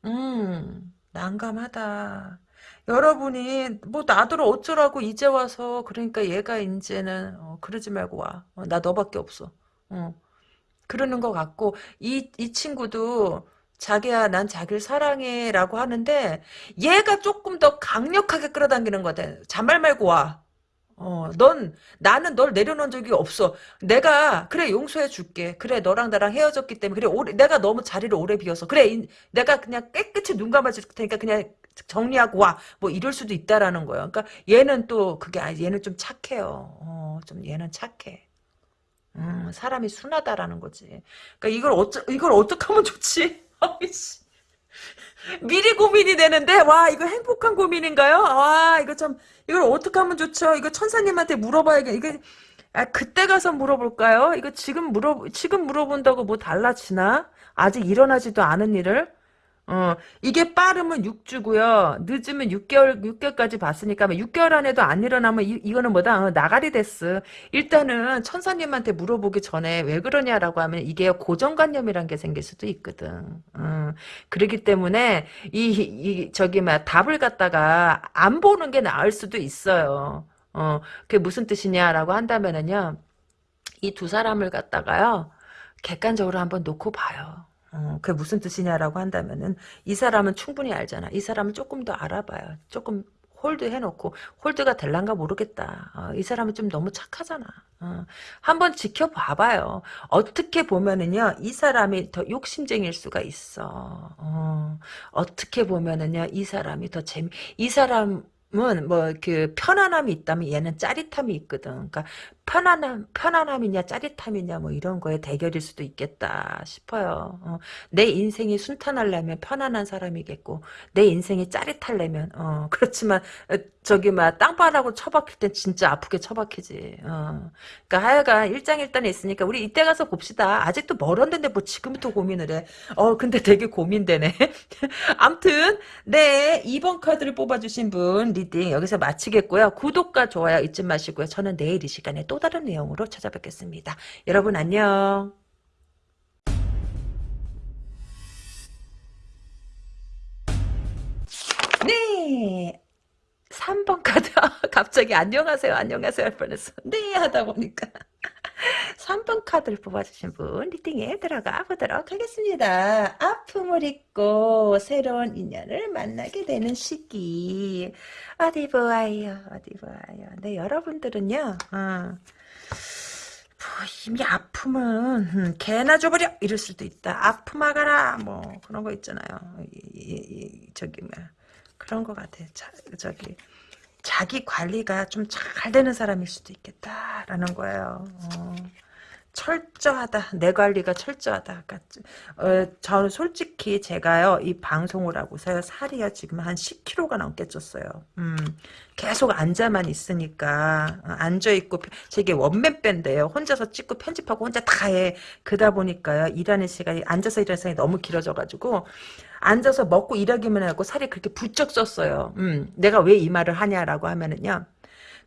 음 난감하다. 여러분이 뭐 나더러 어쩌라고 이제 와서 그러니까 얘가 이제는 어, 그러지 말고 와. 어, 나 너밖에 없어. 어. 그러는 것 같고 이, 이 친구도 자기야 난 자기를 사랑해 라고 하는데 얘가 조금 더 강력하게 끌어당기는 거 같아. 잔말 말고 와. 어, 넌, 나는 널 내려놓은 적이 없어. 내가, 그래, 용서해 줄게. 그래, 너랑 나랑 헤어졌기 때문에. 그래, 오래, 내가 너무 자리를 오래 비워서. 그래, 이, 내가 그냥 깨끗이 눈 감아줄 테니까 그냥 정리하고 와. 뭐 이럴 수도 있다라는 거예요. 그러니까 얘는 또 그게 아니 얘는 좀 착해요. 어, 좀 얘는 착해. 음, 사람이 순하다라는 거지. 그러니까 이걸 어쩌 이걸 어떻게 하면 좋지? 아이씨. 미리 고민이 되는데 와 이거 행복한 고민인가요? 와 이거 참 이걸 어떻게 하면 좋죠? 이거 천사님한테 물어봐야겠. 이게 아, 그때 가서 물어볼까요? 이거 지금 물어 지금 물어본다고 뭐 달라지나? 아직 일어나지도 않은 일을 어, 이게 빠르면 6주고요. 늦으면 6개월, 6개월까지 봤으니까 6개월 안에도 안 일어나면 이, 거는 뭐다? 어, 나가리 됐어. 일단은 천사님한테 물어보기 전에 왜 그러냐라고 하면 이게 고정관념이란 게 생길 수도 있거든. 어, 그렇기 때문에 이, 이 저기 막 답을 갖다가 안 보는 게 나을 수도 있어요. 어, 그게 무슨 뜻이냐라고 한다면은요. 이 두 사람을 갖다가요. 객관적으로 한번 놓고 봐요. 어, 그게 무슨 뜻이냐라고 한다면은 이 사람은 충분히 알잖아. 이 사람은 조금 더 알아봐요. 조금 hold 해놓고 hold가 될란가 모르겠다. 어, 이 사람은 좀 너무 착하잖아. 어, 한번 지켜봐봐요. 어떻게 보면은요, 이 사람이 더 욕심쟁일 수가 있어. 어, 떻게 보면은요, 이 사람이 더 재미, 이 사람, 은 뭐 그 편안함이 있다면 얘는 짜릿함이 있거든. 그러니까 편안함 편안함이냐 짜릿함이냐 뭐 이런 거에 대결일 수도 있겠다 싶어요. 어, 내 인생이 순탄하려면 편안한 사람이겠고 내 인생이 짜릿하려면 어, 그렇지만 어, 저기 막 땅바닥으로 처박힐 땐 진짜 아프게 처박히지. 어. 그러니까 하여간 일장일단이 있으니까 우리 이때 가서 봅시다. 아직도 멀었는데 뭐 지금부터 고민을 해. 어 근데 되게 고민되네. 암튼 네 2번 카드를 뽑아주신 분 reading 여기서 마치겠고요. 구독과 좋아요 잊지 마시고요. 저는 내일 이 시간에 또 다른 내용으로 찾아뵙겠습니다. 여러분 안녕. 네. 3번 카드 갑자기 안녕하세요 안녕하세요 할 뻔했어 네 하다 보니까 3번 카드를 뽑아주신 분 리딩에 들어가 보도록 하겠습니다. 아픔을 잊고 새로운 인연을 만나게 되는 시기. 어디 보아요? 어디 보아요? 네 여러분들은요 어. 뭐 이미 아픔은 음, 개나 줘버려! 이럴 수도 있다. 아픔하가라! 뭐 그런 거 있잖아요. 이, 이, 이, 저기 뭐 그런 것 같아 자, 저기 자기 관리가 좀 잘 되는 사람일 수도 있겠다라는 거예요 어. 철저하다. 내 관리가 철저하다. 그러니까 어, 저는 솔직히 제가요 이 방송을 하고서요 살이요 지금 한 10kg가 넘게 쪘어요. 음, 계속 앉아만 있으니까 어, 앉아 있고 제게 원맨 밴드예요. 혼자서 찍고 편집하고 혼자 다 해. 그러다 보니까요 일하는 시간이 앉아서 일하는 시간이 너무 길어져가지고 앉아서 먹고 일하기만 하고 살이 그렇게 부쩍 쪘어요. 음, 내가 왜 이 말을 하냐라고 하면은요.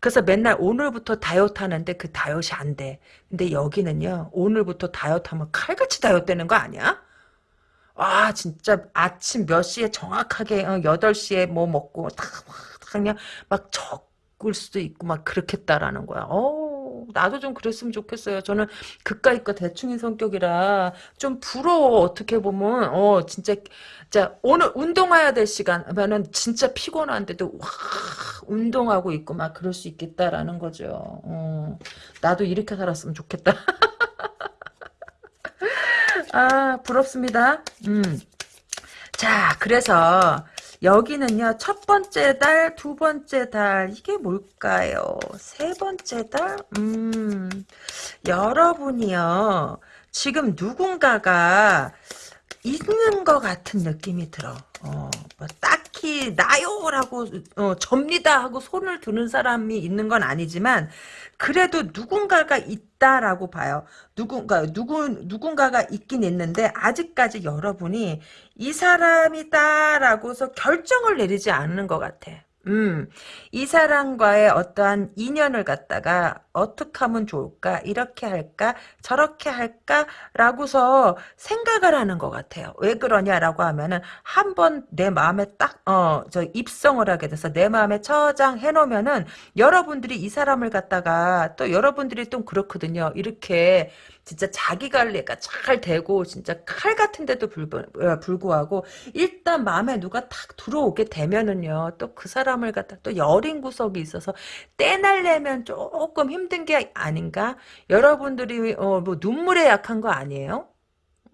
그래서 맨날 오늘부터 다이어트 하는데 그 다이어트이 안 돼. 근데 여기는요. 오늘부터 다이어트 하면 칼같이 다이어트 되는 거 아니야? 아 진짜 아침 몇 시에 정확하게 어, 8시에 뭐 먹고 다, 그냥 막 적을 수도 있고 막 그렇겠다라는 거야. 어 나도 좀 그랬으면 좋겠어요. 저는 그까이 거 대충인 성격이라 좀 부러워 어떻게 보면 어 진짜 자 오늘 운동해야 될 시간 하면은 진짜 피곤한데도 와 운동하고 있고 막 그럴 수 있겠다라는 거죠. 어, 나도 이렇게 살았으면 좋겠다. 아 부럽습니다. 음. 자 그래서 여기는요 첫 번째 달, 두 번째 달 이게 뭘까요? 세 번째 달, 음 여러분이요 지금 누군가가 있는 것 같은 느낌이 들어. 어, 뭐 딱히 나요라고 어, 접니다 하고 손을 드는 사람이 있는 건 아니지만 그래도 누군가가 있다라고 봐요. 누군가 누구 누군가가 있긴 있는데 아직까지 여러분이 이 사람이다라고서 결정을 내리지 않는 것 같아. 음, 이 사람과의 어떠한 인연을 갖다가 어떻게 하면 좋을까? 이렇게 할까? 저렇게 할까? 라고서 생각을 하는 것 같아요. 왜 그러냐라고 하면은 한 번 내 마음에 딱, 어, 저 입성을 하게 돼서 내 마음에 저장해 놓으면은 여러분들이 이 사람을 갖다가 또 여러분들이 좀 그렇거든요. 이렇게 진짜 자기 관리가 잘 되고 진짜 칼 같은데도 어, 불구하고 일단 마음에 누가 탁 들어오게 되면은요 또 그 사람을 갖다 또 여린 구석이 있어서 떼날려면 조금 힘든 게 아닌가 여러분들이 어, 뭐 눈물에 약한 거 아니에요?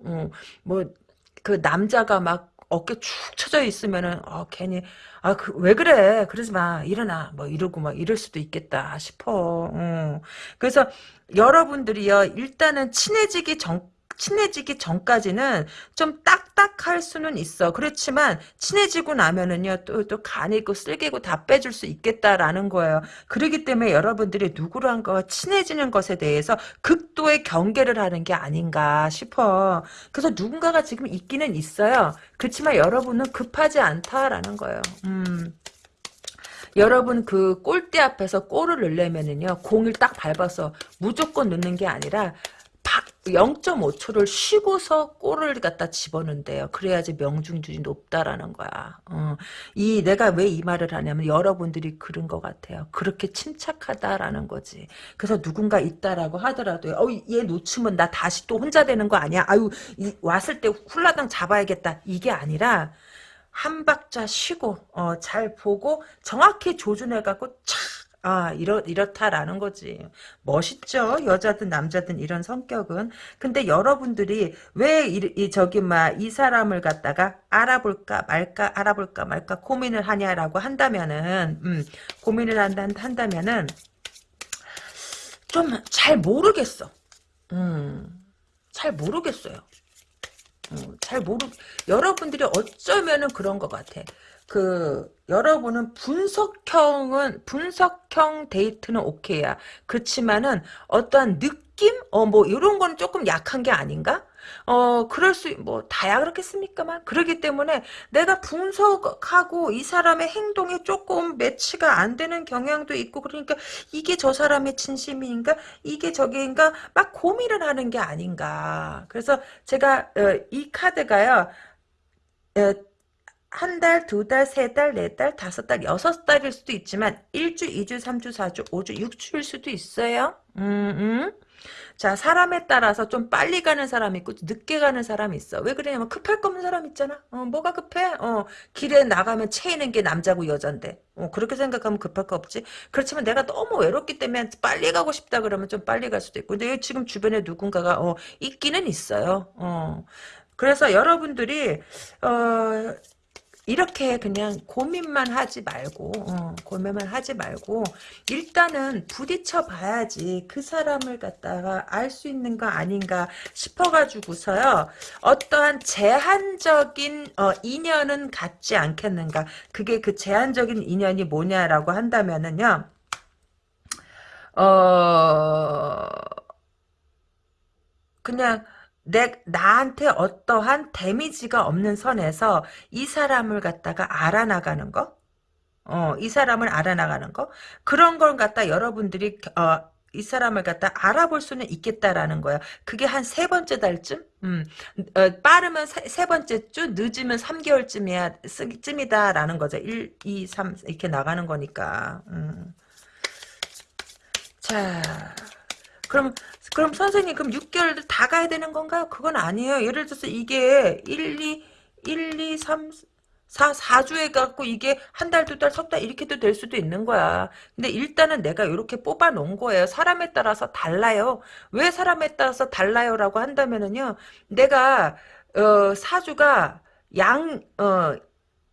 어, 뭐그 남자가 막 어깨 축 처져 있으면은 어, 괜히 아 그 왜 그래 그러지 마 일어나 뭐 이러고 막 이럴 수도 있겠다 싶어. 어. 그래서 여러분들이요 일단은 친해지기 전 친해지기 전까지는 좀딱 딱딱할 수는 있어. 그렇지만 친해지고 나면은요 또 또 간이고 쓸개고 다 빼줄 수 있겠다라는 거예요. 그렇기 때문에 여러분들이 누구랑가 친해지는 것에 대해서 극도의 경계를 하는 게 아닌가 싶어. 그래서 누군가가 지금 있기는 있어요. 그렇지만 여러분은 급하지 않다라는 거예요. 음. 여러분 그 골대 앞에서 골을 넣으려면은요 공을 딱 밟아서 무조건 넣는 게 아니라 0.5초를 쉬고서 골을 갖다 집어넣는데요. 그래야지 명중률이 높다라는 거야. 어. 이 내가 왜 이 말을 하냐면 여러분들이 그런 것 같아요. 그렇게 침착하다라는 거지. 그래서 누군가 있다라고 하더라도 어, 얘 놓치면 나 다시 또 혼자 되는 거 아니야? 아유 이, 왔을 때 훌라당 잡아야겠다. 이게 아니라 한 박자 쉬고 어, 잘 보고 정확히 조준해갖고 착 아, 이렇, 이렇다라는 거지. 멋있죠? 여자든 남자든 이런 성격은. 근데 여러분들이 왜, 이, 이 저기, 막, 이 사람을 갖다가 알아볼까 말까, 알아볼까 말까 고민을 하냐라고 한다면은, 음, 고민을 한다, 한다면은, 좀 잘 모르겠어. 음, 잘 모르겠어요. 음, 잘 모르, 여러분들이 어쩌면은 그런 것 같아. 그 여러분은 분석형은 분석형 데이트는 오케이야. 그렇지만은 어떠한 느낌 어 뭐 이런 건 조금 약한 게 아닌가? 어 그럴 수 뭐 다야 그렇겠습니까만 그러기 때문에 내가 분석하고 이 사람의 행동이 조금 매치가 안 되는 경향도 있고 그러니까 이게 저 사람의 진심인가 이게 저게인가 막 고민을 하는 게 아닌가. 그래서 제가 어, 이 카드가요. 어, 한 달, 두 달, 세 달, 네 달, 다섯 달, 여섯 달일 수도 있지만 일주, 이주, 삼주, 사주, 오주, 육주일 수도 있어요. 음, 음. 자, 사람에 따라서 좀 빨리 가는 사람이 있고 늦게 가는 사람이 있어. 왜 그러냐면 급할 거 없는 사람 있잖아. 어, 뭐가 급해? 어, 길에 나가면 채이는 게 남자고 여잔데. 어, 그렇게 생각하면 급할 거 없지. 그렇지만 내가 너무 외롭기 때문에 빨리 가고 싶다 그러면 좀 빨리 갈 수도 있고. 근데 지금 주변에 누군가가 어, 있기는 있어요. 어. 그래서 여러분들이 어 이렇게 그냥 고민만 하지 말고 어, 고민만 하지 말고 일단은 부딪혀 봐야지 그 사람을 갖다가 알 수 있는 거 아닌가 싶어가지고서요. 어떠한 제한적인 어, 인연은 갖지 않겠는가. 그게 그 제한적인 인연이 뭐냐라고 한다면은요. 어 그냥 내, 나한테 어떠한 데미지가 없는 선에서 이 사람을 갖다가 알아나가는 거? 어, 이 사람을 알아나가는 거? 그런 걸 갖다 여러분들이, 어, 이 사람을 갖다 알아볼 수는 있겠다라는 거야. 그게 한 세 번째 달쯤? 음, 어, 빠르면 세, 세, 번째 주, 늦으면 3개월쯤이야, 쯤이다라는 거죠. 1, 2, 3, 이렇게 나가는 거니까. 음. 자, 그럼 그럼 선생님 그럼 6개월 다 가야 되는 건가요? 그건 아니에요. 예를 들어서 이게 1, 2, 1, 2, 3, 4, 4주에 갖고 이게 한 달, 두 달, 석 달 이렇게도 될 수도 있는 거야. 근데 일단은 내가 이렇게 뽑아 놓은 거예요. 사람에 따라서 달라요. 왜 사람에 따라서 달라요라고 한다면은요. 내가 어, 사주가 양, 어,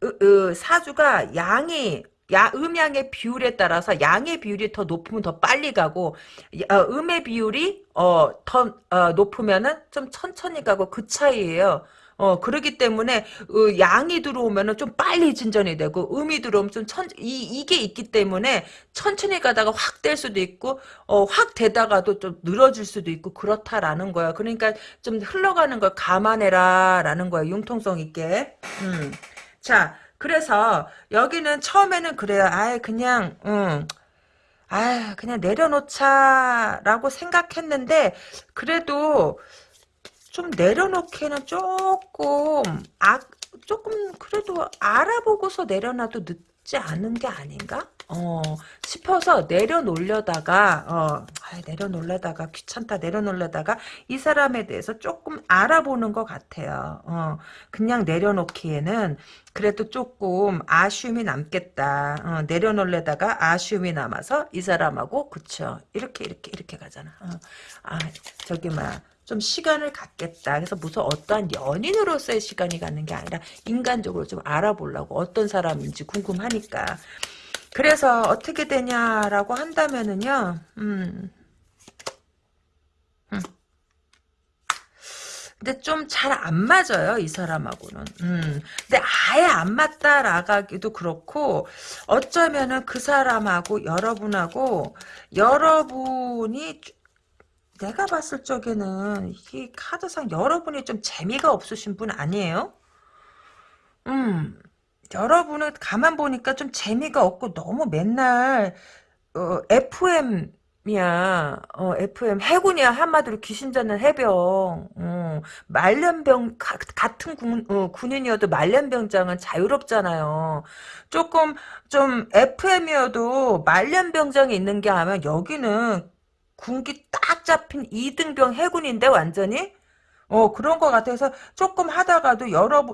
으, 으, 사주가 양이 야, 음양의 비율에 따라서 양의 비율이 더 높으면 더 빨리 가고 어, 음의 비율이 어, 더 어, 높으면은 좀 천천히 가고 그 차이예요. 어, 그러기 때문에, 어, 양이 들어오면은 좀 빨리 진전이 되고, 음이 들어오면 좀 천, 이, 이게 있기 때문에, 천천히 가다가 확 될 수도 있고, 어, 확 되다가도 좀 늘어질 수도 있고, 그렇다라는 거야. 그러니까 좀 흘러가는 걸 감안해라, 라는 거야. 융통성 있게. 음. 자, 그래서 여기는 처음에는 그래요. 아예 그냥 음. 아 그냥 내려놓자라고 생각했는데 그래도 좀 내려놓기에는 조금 아 조금 그래도 알아보고서 내려놔도 늦지 않은 게 아닌가? 어 싶어서 내려놓으려다가 어 아, 내려놓으려다가 귀찮다 내려놓으려다가 이 사람에 대해서 조금 알아보는 것 같아요. 어 그냥 내려놓기에는 그래도 조금 아쉬움이 남겠다. 어, 내려놓으려다가 아쉬움이 남아서 이 사람하고 그쵸 이렇게 이렇게 이렇게 가잖아. 어, 아 저기 막좀 시간을 갖겠다. 그래서 무슨 어떠한 연인으로서의 시간이 갖는 게 아니라 인간적으로 좀 알아보려고 어떤 사람인지 궁금하니까. 그래서 어떻게 되냐라고 한다면은요, 음, 음. 근데 좀 잘 안 맞아요 이 사람하고는. 음. 근데 아예 안 맞다라가기도 그렇고 어쩌면은 그 사람하고 여러분하고 여러분이 내가 봤을 적에는 이 카드상 여러분이 좀 재미가 없으신 분 아니에요? 음. 여러분은 가만 보니까 좀 재미가 없고 너무 맨날 어, FM이야. 어, FM 해군이야. 한마디로 귀신 잡는 해병. 어, 말년병 가, 같은 군, 어, 군인이어도 말년병장은 자유롭잖아요. 조금 좀 FM이어도 말년병장이 있는 게 아니면 여기는 군기 딱 잡힌 이등병 해군인데 완전히 어 그런 것 같아서 조금 하다가도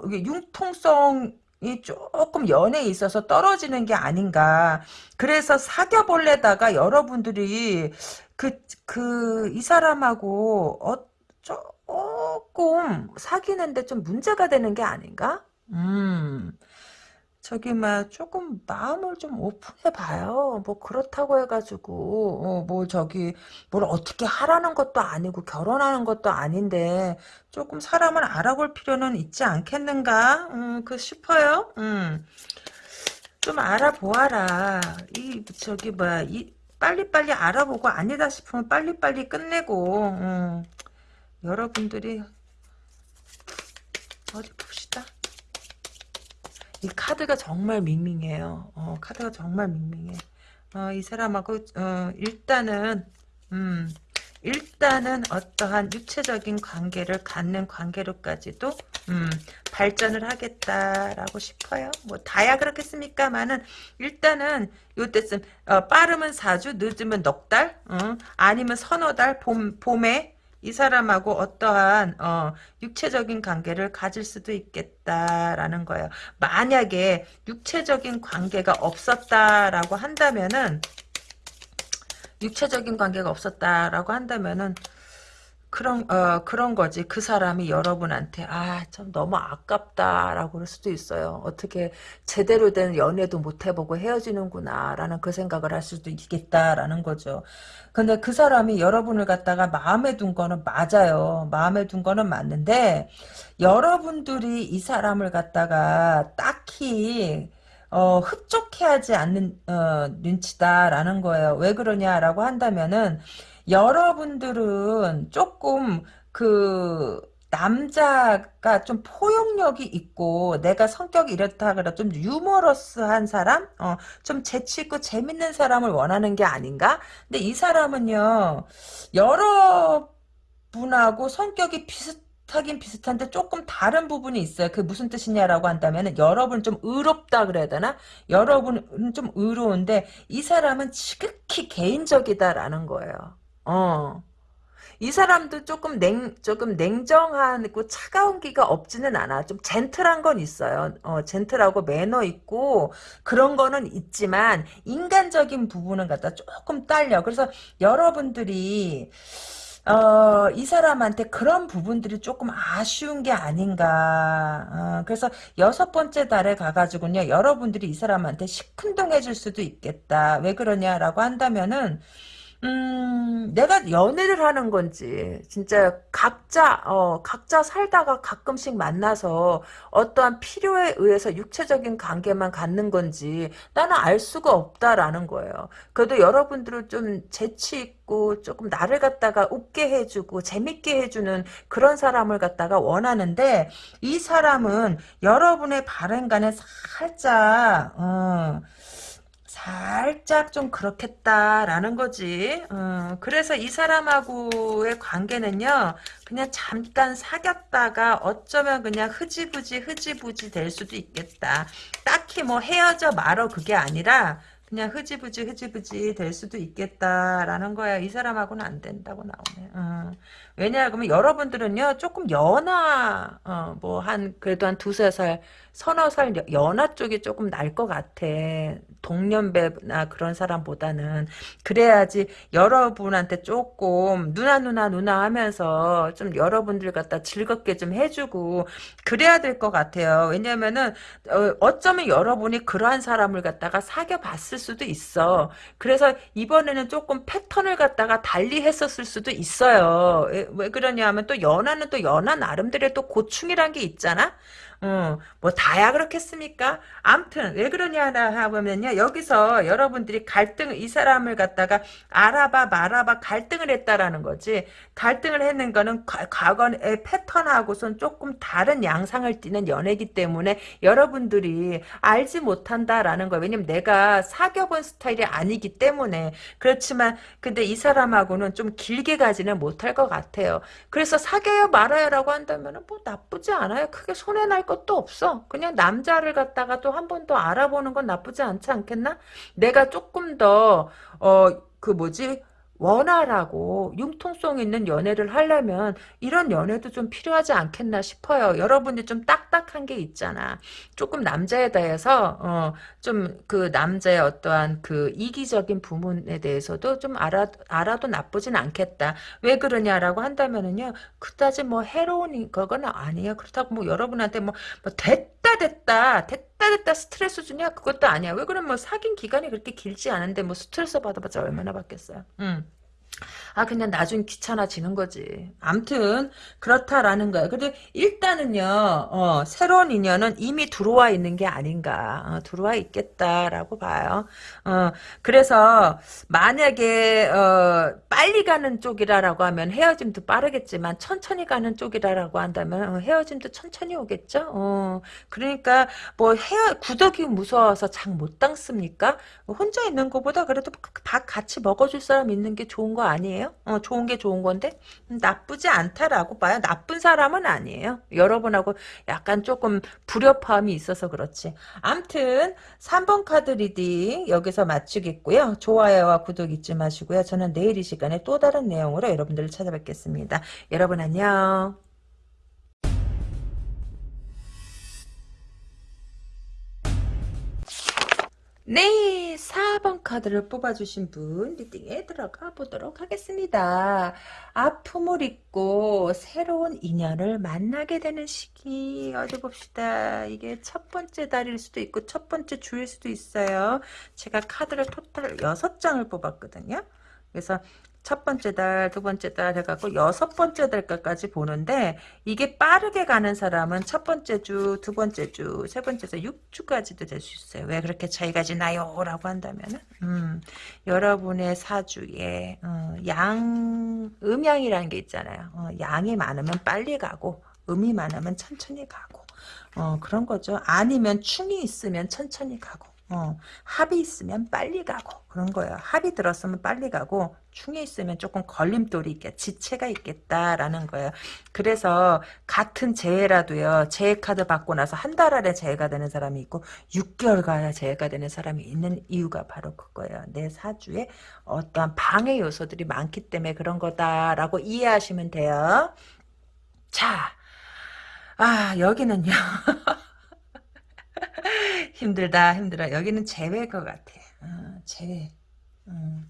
이게 융통성 이 조금 연애에 있어서 떨어지는 게 아닌가. 그래서 사겨볼래다가 여러분들이 그, 그, 이 사람하고, 어, 조금 사귀는데 좀 문제가 되는 게 아닌가? 음. 저기 막 조금 마음을 좀 오픈해 봐요. 뭐 그렇다고 해가지고 어, 뭐 저기 뭘 어떻게 하라는 것도 아니고 결혼하는 것도 아닌데 조금 사람을 알아볼 필요는 있지 않겠는가? 음, 그 싶어요. 음. 좀 알아보아라. 이 저기 뭐야 이 빨리빨리 알아보고 아니다 싶으면 빨리빨리 끝내고 음. 여러분들이 어디 봅시다. 이 카드가 정말 밍밍해요. 어, 카드가 정말 밍밍해. 어, 이 사람하고 어, 일단은 음, 일단은 어떠한 육체적인 관계를 갖는 관계로까지도 음, 발전을 하겠다라고 싶어요. 뭐 다야 그렇겠습니까만은 일단은 요때쯤 어, 빠르면 4주, 늦으면 넉 달, 어, 아니면 서너 달, 봄, 봄에 이 사람하고 어떠한 어, 육체적인 관계를 가질 수도 있겠다라는 거예요. 만약에 육체적인 관계가 없었다라고 한다면은 육체적인 관계가 없었다라고 한다면은 그런 어 그런 거지. 그 사람이 여러분한테 아참 너무 아깝다라고 그럴 수도 있어요. 어떻게 제대로 된 연애도 못 해보고 헤어지는구나라는 그 생각을 할 수도 있겠다라는 거죠. 근데 그 사람이 여러분을 갖다가 마음에 둔 거는 맞아요. 마음에 둔 거는 맞는데 여러분들이 이 사람을 갖다가 딱히 어, 흡족해하지 않는 어, 눈치다라는 거예요. 왜 그러냐라고 한다면은 여러분들은 조금 그 남자가 좀 포용력이 있고 내가 성격이 이렇다 그래 좀 유머러스한 사람, 어, 좀 재치 있고 재밌는 사람을 원하는 게 아닌가? 근데 이 사람은요 여러분하고 성격이 비슷 비슷하긴 비슷한데 조금 다른 부분이 있어요. 그게 무슨 뜻이냐라고 한다면 여러분 좀 의롭다 그래야 되나? 여러분은 좀 의로운데 이 사람은 지극히 개인적이다라는 거예요. 어. 이 사람도 조금 냉, 조금 냉정하고 차가운 기가 없지는 않아. 좀 젠틀한 건 있어요. 어, 젠틀하고 매너 있고 그런 거는 있지만 인간적인 부분은 갖다 조금 딸려. 그래서 여러분들이 어, 이 사람한테 그런 부분들이 조금 아쉬운 게 아닌가. 어, 그래서 여섯 번째 달에 가가지고요, 여러분들이 이 사람한테 시큰둥해질 수도 있겠다. 왜 그러냐라고 한다면은, 음, 내가 연애를 하는 건지, 진짜 각자, 어, 각자 살다가 가끔씩 만나서 어떠한 필요에 의해서 육체적인 관계만 갖는 건지, 나는 알 수가 없다라는 거예요. 그래도 여러분들은 좀 재치 있고, 조금 나를 갖다가 웃게 해주고, 재밌게 해주는 그런 사람을 갖다가 원하는데, 이 사람은 여러분의 바램과는 살짝, 어, 살짝 좀 그렇겠다라는 거지. 어, 그래서 이 사람하고의 관계는요, 그냥 잠깐 사귀었다가 어쩌면 그냥 흐지부지 흐지부지 될 수도 있겠다. 딱히 뭐 헤어져 말어 그게 아니라 그냥 흐지부지 흐지부지 될 수도 있겠다라는 거야. 이 사람하고는 안 된다고 나오네. 어. 왜냐하면 여러분들은요 조금 연하 어, 뭐한 그래도 한 두세 살 서너 살 연하 쪽이 조금 날 것 같아. 동년배나 그런 사람보다는 그래야지 여러분한테 조금 누나 누나 누나 하면서 좀 여러분들 갖다 즐겁게 좀 해주고 그래야 될 것 같아요. 왜냐면은 어, 어쩌면 여러분이 그러한 사람을 갖다가 사귀어 봤을 수도 있어. 그래서 이번에는 조금 패턴을 갖다가 달리 했었을 수도 있어요. 왜, 왜 그러냐 하면 또 연하는 또 연하 나름대로의 또 고충이란 게 있잖아. 어, 뭐 다야 그렇겠습니까? 암튼 왜 그러냐 하면요. 여기서 여러분들이 갈등 이 사람을 갖다가 알아봐 말아봐 갈등을 했다라는 거지. 갈등을 했는 거는 과, 과거의 패턴하고선 조금 다른 양상을 띠는 연애기 때문에 여러분들이 알지 못한다라는 거예요. 왜냐면 내가 사귀어본 스타일이 아니기 때문에. 그렇지만 근데 이 사람하고는 좀 길게 가지는 못할 것 같아요. 그래서 사귀어요 말아요라고 한다면 뭐 나쁘지 않아요. 크게 손해날 것도 없어. 그냥 남자를 갖다가 또 한 번 더 알아보는 건 나쁘지 않지 않겠나? 내가 조금 더, 어, 그 뭐지? 원활하고 융통성 있는 연애를 하려면 이런 연애도 좀 필요하지 않겠나 싶어요. 여러분이 좀 딱딱한 게 있잖아. 조금 남자에 대해서 어, 좀 그 남자의 어떠한 그 이기적인 부분에 대해서도 좀 알아 알아도 나쁘진 않겠다. 왜 그러냐라고 한다면은요. 그다지 뭐 해로운 거건 아니에요. 그렇다고 뭐 여러분한테 뭐, 뭐 됐 다 됐다 됐다 됐다 스트레스 주냐 그것도 아니야. 왜 그러면 뭐 사귄 기간이 그렇게 길지 않은데 뭐 스트레스 받아봤자 얼마나 받겠어요. 음. 아 그냥 나중 귀찮아지는 거지. 암튼 그렇다라는 거야. 근데 일단은요. 어, 새로운 인연은 이미 들어와 있는 게 아닌가. 어, 들어와 있겠다라고 봐요. 어, 그래서 만약에 어, 빨리 가는 쪽이라고 하면 헤어짐도 빠르겠지만 천천히 가는 쪽이라고 한다면 어, 헤어짐도 천천히 오겠죠. 어, 그러니까 뭐 헤어 구더기 무서워서 장 못 담급니까? 혼자 있는 것보다 그래도 밥 같이 먹어줄 사람 있는 게 좋은 거 아니에요? 어, 좋은 게 좋은 건데 음, 나쁘지 않다라고 봐요. 나쁜 사람은 아니에요. 여러분하고 약간 조금 불협화음이 있어서 그렇지. 암튼 3번 카드 reading 여기서 마치겠고요. 좋아요와 구독 잊지 마시고요. 저는 내일 이 시간에 또 다른 내용으로 여러분들을 찾아뵙겠습니다. 여러분 안녕. 네, 4번 카드를 뽑아주신 분 리딩에 들어가 보도록 하겠습니다. 아픔을 잊고 새로운 인연을 만나게 되는 시기 어디 봅시다. 이게 첫 번째 달일 수도 있고 첫 번째 주일 수도 있어요. 제가 카드를 토탈 6장을 뽑았거든요. 그래서 첫 번째 달, 두 번째 달 해갖고 여섯 번째 달까지 보는데 이게 빠르게 가는 사람은 첫 번째 주, 두 번째 주, 세 번째 주, 6주까지도 될 수 있어요. 왜 그렇게 차이가 지나요? 라고 한다면은 음, 여러분의 사주에 어, 양, 음양이라는 게 있잖아요. 어, 양이 많으면 빨리 가고 음이 많으면 천천히 가고 어, 그런 거죠. 아니면 충이 있으면 천천히 가고 어, 합이 있으면 빨리 가고 그런 거예요. 합이 들었으면 빨리 가고 충에 있으면 조금 걸림돌이 있겠 지체가 있겠다라는 거예요. 그래서 같은 재해라도요. 재해 카드 받고 나서 한 달 안에 재해가 되는 사람이 있고 6개월 가야 재해가 되는 사람이 있는 이유가 바로 그거예요. 내 사주에 어떠한 방해 요소들이 많기 때문에 그런 거다라고 이해하시면 돼요. 자, 아 여기는요. 힘들다 힘들어. 여기는 제외일 것 같아. 어, 제외. 어.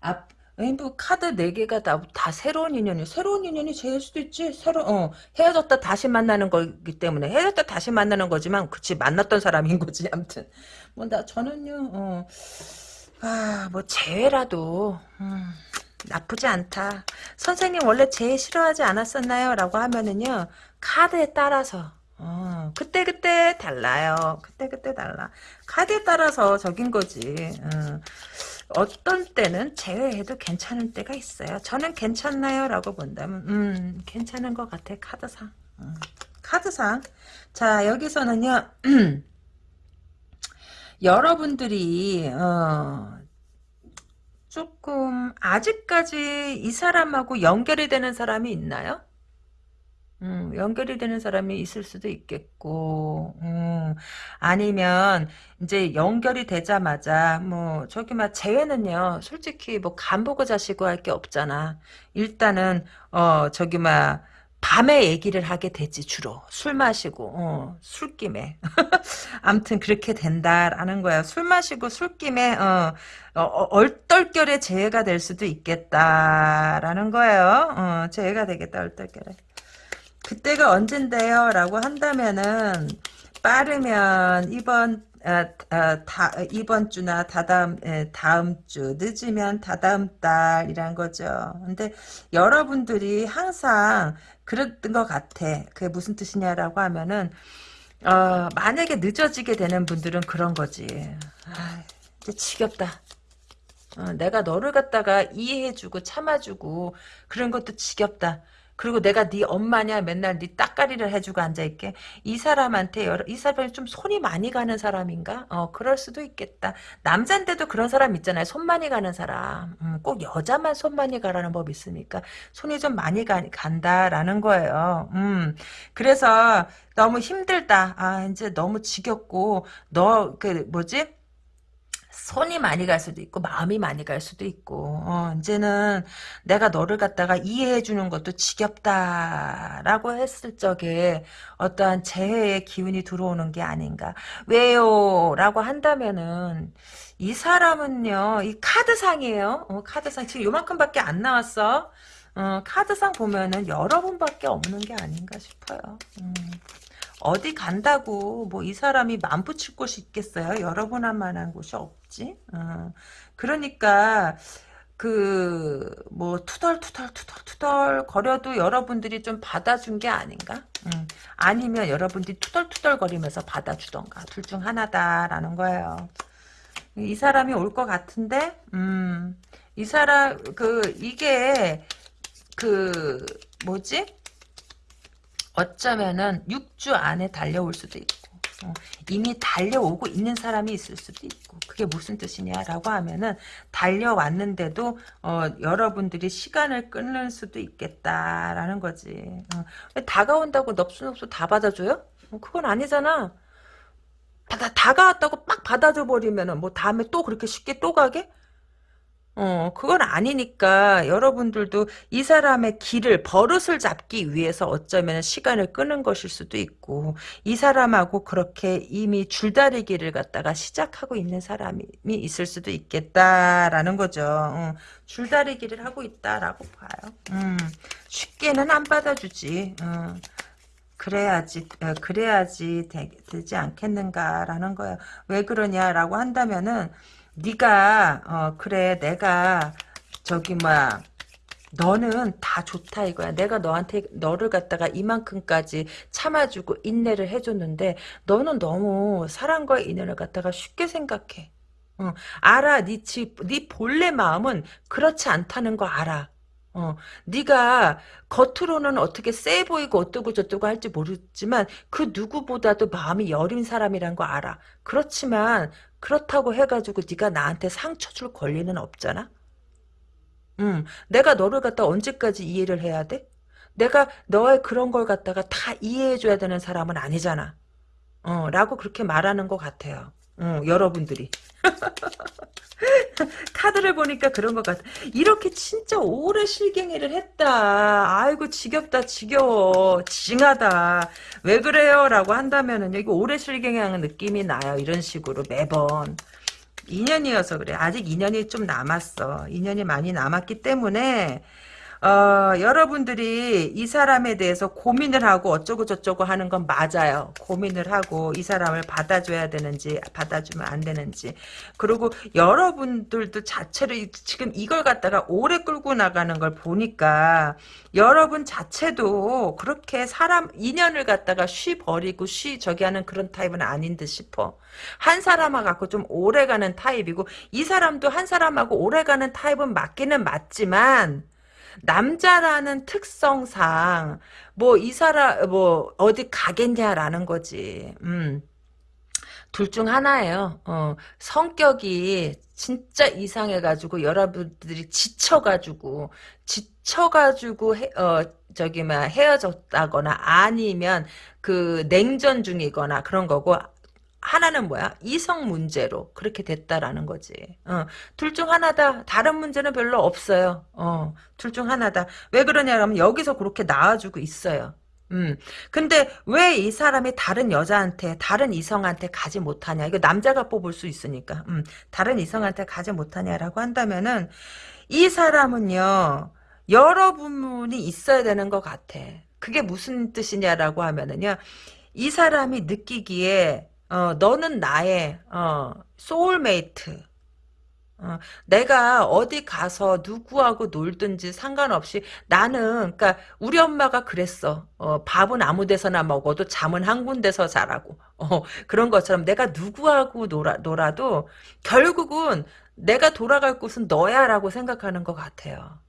앞뭐 카드 4개가 다, 다 새로운 인연이 새로운 인연이 제일 수도 있지. 새로 어 헤어졌다 다시 만나는 거기 때문에. 헤어졌다 다시 만나는 거지만 그치 만났던 사람인 거지 아무튼. 뭐 나 저는요 어 아뭐 재회라도 음, 나쁘지 않다. 선생님 원래 재회 싫어하지 않았었나요? 라고 하면은요 카드에 따라서 어, 그때 그때 달라요. 그때 그때 달라. 카드에 따라서 적인 거지. 어. 어떤 때는 제외해도 괜찮은 때가 있어요. 저는 괜찮나요? 라고 본다면 음 괜찮은 것 같아. 카드상. 음, 카드상. 자 여기서는요. 여러분들이 어, 조금 아직까지 이 사람하고 연결이 되는 사람이 있나요? 음, 연결이 되는 사람이 있을 수도 있겠고, 음, 아니면, 이제 연결이 되자마자, 뭐, 저기 막, 재회는요, 솔직히 뭐, 간보고 자시고 할 게 없잖아. 일단은, 어, 저기 막, 밤에 얘기를 하게 되지, 주로. 술 마시고, 어, 술김에. 암튼 그렇게 된다라는 거야. 술 마시고 술김에, 어, 어, 어 얼떨결에 재해가 될 수도 있겠다라는 거예요. 어, 재해가 되겠다, 얼떨결에. 그때가 언젠데요? 라고 한다면은 빠르면 이번 아, 아, 다, 이번 주나 다다음 에, 다음 주 늦으면 다다음 달이란 거죠. 근데 여러분들이 항상 그랬던 것 같아. 그게 무슨 뜻이냐라고 하면은 어, 만약에 늦어지게 되는 분들은 그런 거지. 아, 이제 지겹다. 어, 내가 너를 갖다가 이해해주고 참아주고 그런 것도 지겹다. 그리고 내가 네 엄마냐 맨날 네 따까리를 해주고 앉아있게 이 사람한테 여러, 이 사람이 좀 손이 많이 가는 사람인가? 어 그럴 수도 있겠다. 남잔데도 그런 사람 있잖아요. 손 많이 가는 사람. 음, 꼭 여자만 손 많이 가라는 법 있습니까? 손이 좀 많이 가, 간다라는 거예요. 음 그래서 너무 힘들다. 아 이제 너무 지겹고 너 그 뭐지? 손이 많이 갈 수도 있고 마음이 많이 갈 수도 있고 어, 이제는 내가 너를 갖다가 이해해 주는 것도 지겹다라고 했을 적에 어떠한 재해의 기운이 들어오는 게 아닌가. 왜요? 라고 한다면은 이 사람은요 이 카드상이에요. 어, 카드상. 지금 요만큼밖에 안 나왔어. 어, 카드상 보면은 여러 분밖에 없는 게 아닌가 싶어요. 음. 어디 간다고 뭐 이 사람이 맘 붙일 곳이 있겠어요? 여러분 한 만한 곳이 없지. 어. 그러니까 그 뭐 투덜투덜 투덜투덜 거려도 여러분들이 좀 받아준 게 아닌가? 음. 아니면 여러분들이 투덜투덜 거리면서 받아주던가 둘 중 하나다라는 거예요. 이 사람이 올 것 같은데, 음, 이 사람 그 이게 그 뭐지? 어쩌면은 6주 안에 달려올 수도 있고 어, 이미 달려오고 있는 사람이 있을 수도 있고 그게 무슨 뜻이냐라고 하면은 달려왔는데도 어, 여러분들이 시간을 끊을 수도 있겠다라는 거지 어, 다가온다고 넙수넙수 다 받아줘요? 어, 그건 아니잖아 다, 다가왔다고 막 받아줘 버리면은 뭐 다음에 또 그렇게 쉽게 또 가게? 어, 그건 아니니까 여러분들도 이 사람의 길을 버릇을 잡기 위해서 어쩌면 시간을 끄는 것일 수도 있고 이 사람하고 그렇게 이미 줄다리기를 갖다가 시작하고 있는 사람이 있을 수도 있겠다라는 거죠. 어, 줄다리기를 하고 있다라고 봐요. 음, 쉽게는 안 받아주지. 어. 그래야지 어, 그래야지 되, 지 않겠는가라는 거야. 왜 그러냐라고 한다면은 네가 어 그래 내가 저기 뭐야 너는 다 좋다 이거야. 내가 너한테 너를 갖다가 이만큼까지 참아주고 인내를 해줬는데 너는 너무 사랑과 인연을 갖다가 쉽게 생각해. 어, 알아. 네, 집, 네 본래 마음은 그렇지 않다는 거 알아. 어, 네가 겉으로는 어떻게 세 보이고 어떠고 저떠고 할지 모르지만 그 누구보다도 마음이 여린 사람이란 거 알아. 그렇지만 그렇다고 해가지고 네가 나한테 상처 줄 권리는 없잖아. 음, 내가 너를 갖다 언제까지 이해를 해야 돼? 내가 너의 그런 걸 갖다가 다 이해해줘야 되는 사람은 아니잖아. 어, 라고 그렇게 말하는 것 같아요. 어, 여러분들이. 카드를 보니까 그런 것 같아. 이렇게 진짜 오래 실갱이를 했다. 아이고 지겹다 지겨워. 징하다. 왜 그래요? 라고 한다면은 여기 오래 실갱이하는 느낌이 나요. 이런 식으로 매번. 2년이어서 그래. 아직 2년이 좀 남았어. 2년이 많이 남았기 때문에 어, 여러분들이 이 사람에 대해서 고민을 하고 어쩌고 저쩌고 하는 건 맞아요. 고민을 하고 이 사람을 받아줘야 되는지 받아주면 안 되는지 그리고 여러분들도 자체로 지금 이걸 갖다가 오래 끌고 나가는 걸 보니까 여러분 자체도 그렇게 사람 인연을 갖다가 쉬 버리고 쉬 저기 하는 그런 타입은 아닌 듯 싶어. 한 사람하고 갖고 좀 오래 가는 타입이고 이 사람도 한 사람하고 오래 가는 타입은 맞기는 맞지만 남자라는 특성상 뭐 이 사람 뭐 어디 가겠냐라는 거지. 음. 둘중 하나예요. 어, 성격이 진짜 이상해가지고 여러분들이 지쳐가지고 지쳐가지고 해, 어 저기 막 헤어졌다거나 아니면 그 냉전 중이거나 그런 거고 하나는 뭐야? 이성 문제로 그렇게 됐다라는 거지. 어, 둘 중 하나다. 다른 문제는 별로 없어요. 어, 둘 중 하나다. 왜 그러냐면 여기서 그렇게 나와주고 있어요. 음. 근데 왜 이 사람이 다른 여자한테, 다른 이성한테 가지 못하냐. 이거 남자가 뽑을 수 있으니까. 음, 다른 이성한테 가지 못하냐라고 한다면은 이 사람은요. 여러분이 있어야 되는 것 같아. 그게 무슨 뜻이냐라고 하면은요. 이 사람이 느끼기에 어, 너는 나의 어, 소울메이트 어, 내가 어디 가서 누구하고 놀든지 상관없이 나는 그러니까 우리 엄마가 그랬어. 어, 밥은 아무 데서나 먹어도 잠은 한 군데서 자라고. 어, 그런 것처럼 내가 누구하고 놀아, 놀아도 결국은 내가 돌아갈 곳은 너야라고 생각하는 것 같아요.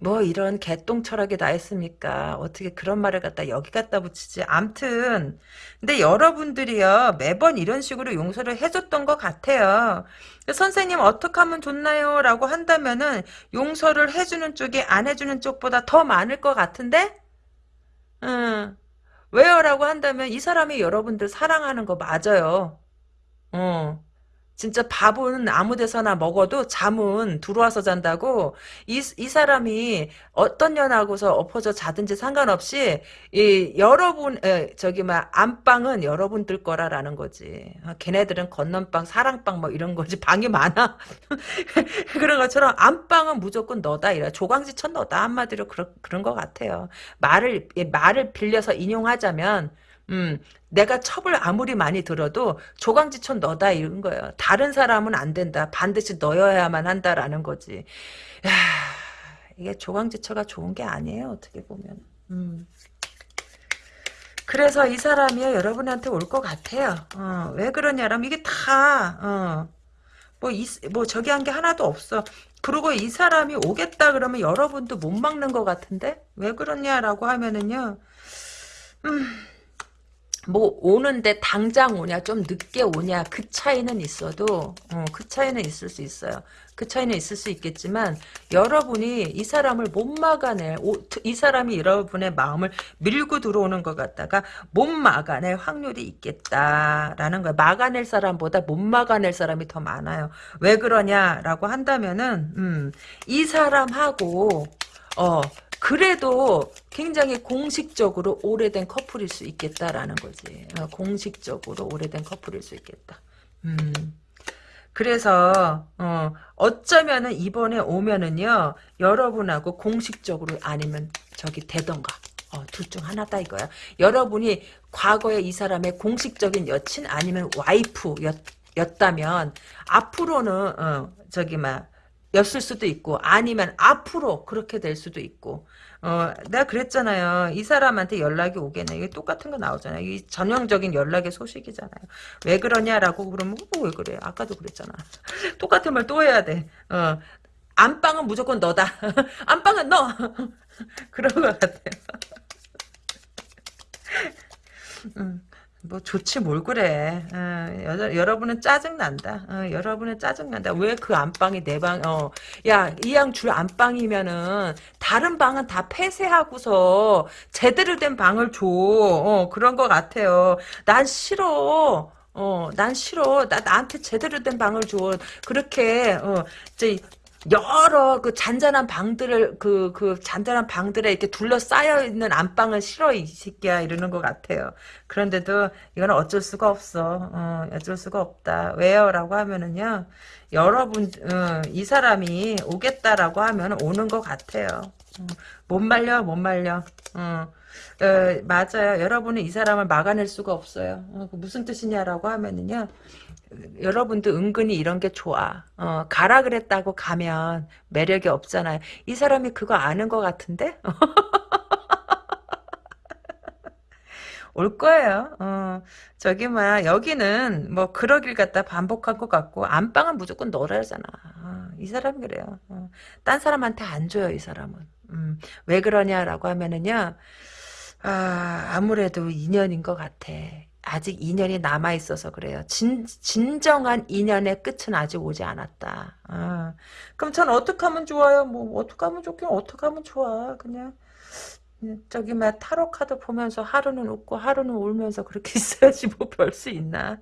뭐 이런 개똥 철학이 다 있습니까? 어떻게 그런 말을 갖다 여기 갖다 붙이지? 암튼 근데 여러분들이요 매번 이런 식으로 용서를 해줬던 것 같아요. 선생님 어떻게 하면 좋나요? 라고 한다면은 용서를 해주는 쪽이 안 해주는 쪽보다 더 많을 것 같은데? 음, 왜요? 라고 한다면 이 사람이 여러분들 사랑하는 거 맞아요. 어. 진짜 밥은 아무 데서나 먹어도 잠은 들어와서 잔다고 이, 이 사람이 어떤 년하고서 엎어져 자든지 상관없이 이 여러분 에, 저기 막 안방은 여러분들 거라라는 거지. 아, 걔네들은 건넌방 사랑방 뭐 이런 거지. 방이 많아. 그런 것처럼 안방은 무조건 너다 이래. 조광지천 너다 한마디로 그런 그런 것 같아요. 말을 말을 빌려서 인용하자면 음, 내가 첩을 아무리 많이 들어도 조강지천 너다 이런 거예요. 다른 사람은 안 된다. 반드시 너여야만 한다라는 거지. 야, 이게 조강지처가 좋은 게 아니에요. 어떻게 보면. 음. 그래서 이 사람이요 여러분한테 올 것 같아요. 어, 왜 그러냐면 이게 다 어, 뭐, 이, 뭐 저기 한 게 하나도 없어. 그리고 이 사람이 오겠다 그러면 여러분도 못 막는 것 같은데 왜 그러냐라고 하면은요. 음. 뭐 오는데 당장 오냐 좀 늦게 오냐 그 차이는 있어도 어, 그 차이는 있을 수 있어요. 그 차이는 있을 수 있겠지만 여러분이 이 사람을 못 막아낼 오, 이 사람이 여러분의 마음을 밀고 들어오는 것 같다가 못 막아낼 확률이 있겠다라는 거예요. 막아낼 사람보다 못 막아낼 사람이 더 많아요. 왜 그러냐라고 한다면은 음, 이 사람하고 어 그래도 굉장히 공식적으로 오래된 커플일 수 있겠다라는 거지. 어, 공식적으로 오래된 커플일 수 있겠다. 음. 그래서 어, 어쩌면은 이번에 오면은요 여러분하고 공식적으로 아니면 저기 되던가 어, 둘 중 하나다 이거야. 여러분이 과거에 이 사람의 공식적인 여친 아니면 와이프였 다면 앞으로는 어, 저기 막 였을 수도 있고 아니면 앞으로 그렇게 될 수도 있고. 어 내가 그랬잖아요. 이 사람한테 연락이 오겠네. 이게 똑같은 거 나오잖아요. 이 전형적인 연락의 소식이잖아요. 왜 그러냐라고 그러면 어, 왜 그래? 아까도 그랬잖아. 똑같은 말 또 해야 돼어 안방은 무조건 너다. 안방은 너. 그런 것 같아요. 음. 뭐 좋지 뭘 그래. 어, 여, 여러분은 짜증난다. 어, 여러분은 짜증난다. 왜 그 안방이 내 방, 어. 야, 이양 줄 안방이면은 다른 방은 다 폐쇄하고서 제대로 된 방을 줘. 어, 그런 것 같아요. 난 싫어. 어, 난 싫어. 나, 나한테 제대로 된 방을 줘. 그렇게, 어, 저, 여러 그 잔잔한 방들을 그, 그 잔잔한 방들에 이렇게 둘러싸여 있는 안방을 싫어 이 새끼야 이러는 것 같아요. 그런데도 이거는 어쩔 수가 없어. 어, 어쩔 수가 없다. 왜요? 라고 하면은요. 여러분 어, 이 사람이 오겠다라고 하면 오는 것 같아요. 어, 못 말려 못 말려. 어. 어, 맞아요. 여러분은 이 사람을 막아낼 수가 없어요. 어, 그 무슨 뜻이냐라고 하면은요. 여러분도 은근히 이런 게 좋아. 어, 가라 그랬다고 가면 매력이 없잖아요. 이 사람이 그거 아는 것 같은데? 올 거예요. 어, 저기 뭐야 여기는 뭐 그러길 갖다 반복한 것 같고 안방은 무조건 너라잖아. 어, 이 사람 그래요. 어, 딴 사람한테 안 줘요 이 사람은. 음, 왜 그러냐라고 하면은요. 아, 아무래도 인연인 것 같아. 아직 인연이 남아 있어서 그래요. 진, 진정한 인연의 끝은 아직 오지 않았다. 아, 그럼 전 어떻게 하면 좋아요? 뭐, 어떻게 하면 좋긴 어떻게 하면 좋아. 그냥, 저기, 막, 타로 카드 보면서 하루는 웃고 하루는 울면서 그렇게 있어야지 뭐 별 수 있나.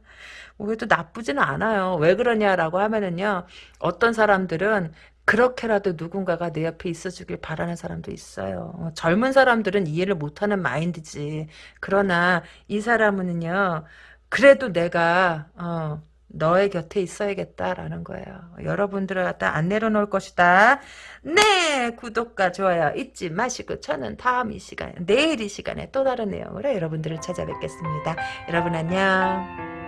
뭐, 그래도 나쁘지는 않아요. 왜 그러냐라고 하면은요, 어떤 사람들은 그렇게라도 누군가가 내 옆에 있어주길 바라는 사람도 있어요. 어, 젊은 사람들은 이해를 못하는 마인드지. 그러나 이 사람은요. 그래도 내가 어, 너의 곁에 있어야겠다라는 거예요. 여러분들을 갖다 안 내려놓을 것이다. 네, 구독과 좋아요 잊지 마시고 저는 다음 이 시간에 내일 이 시간에 또 다른 내용으로 여러분들을 찾아뵙겠습니다. 여러분 안녕.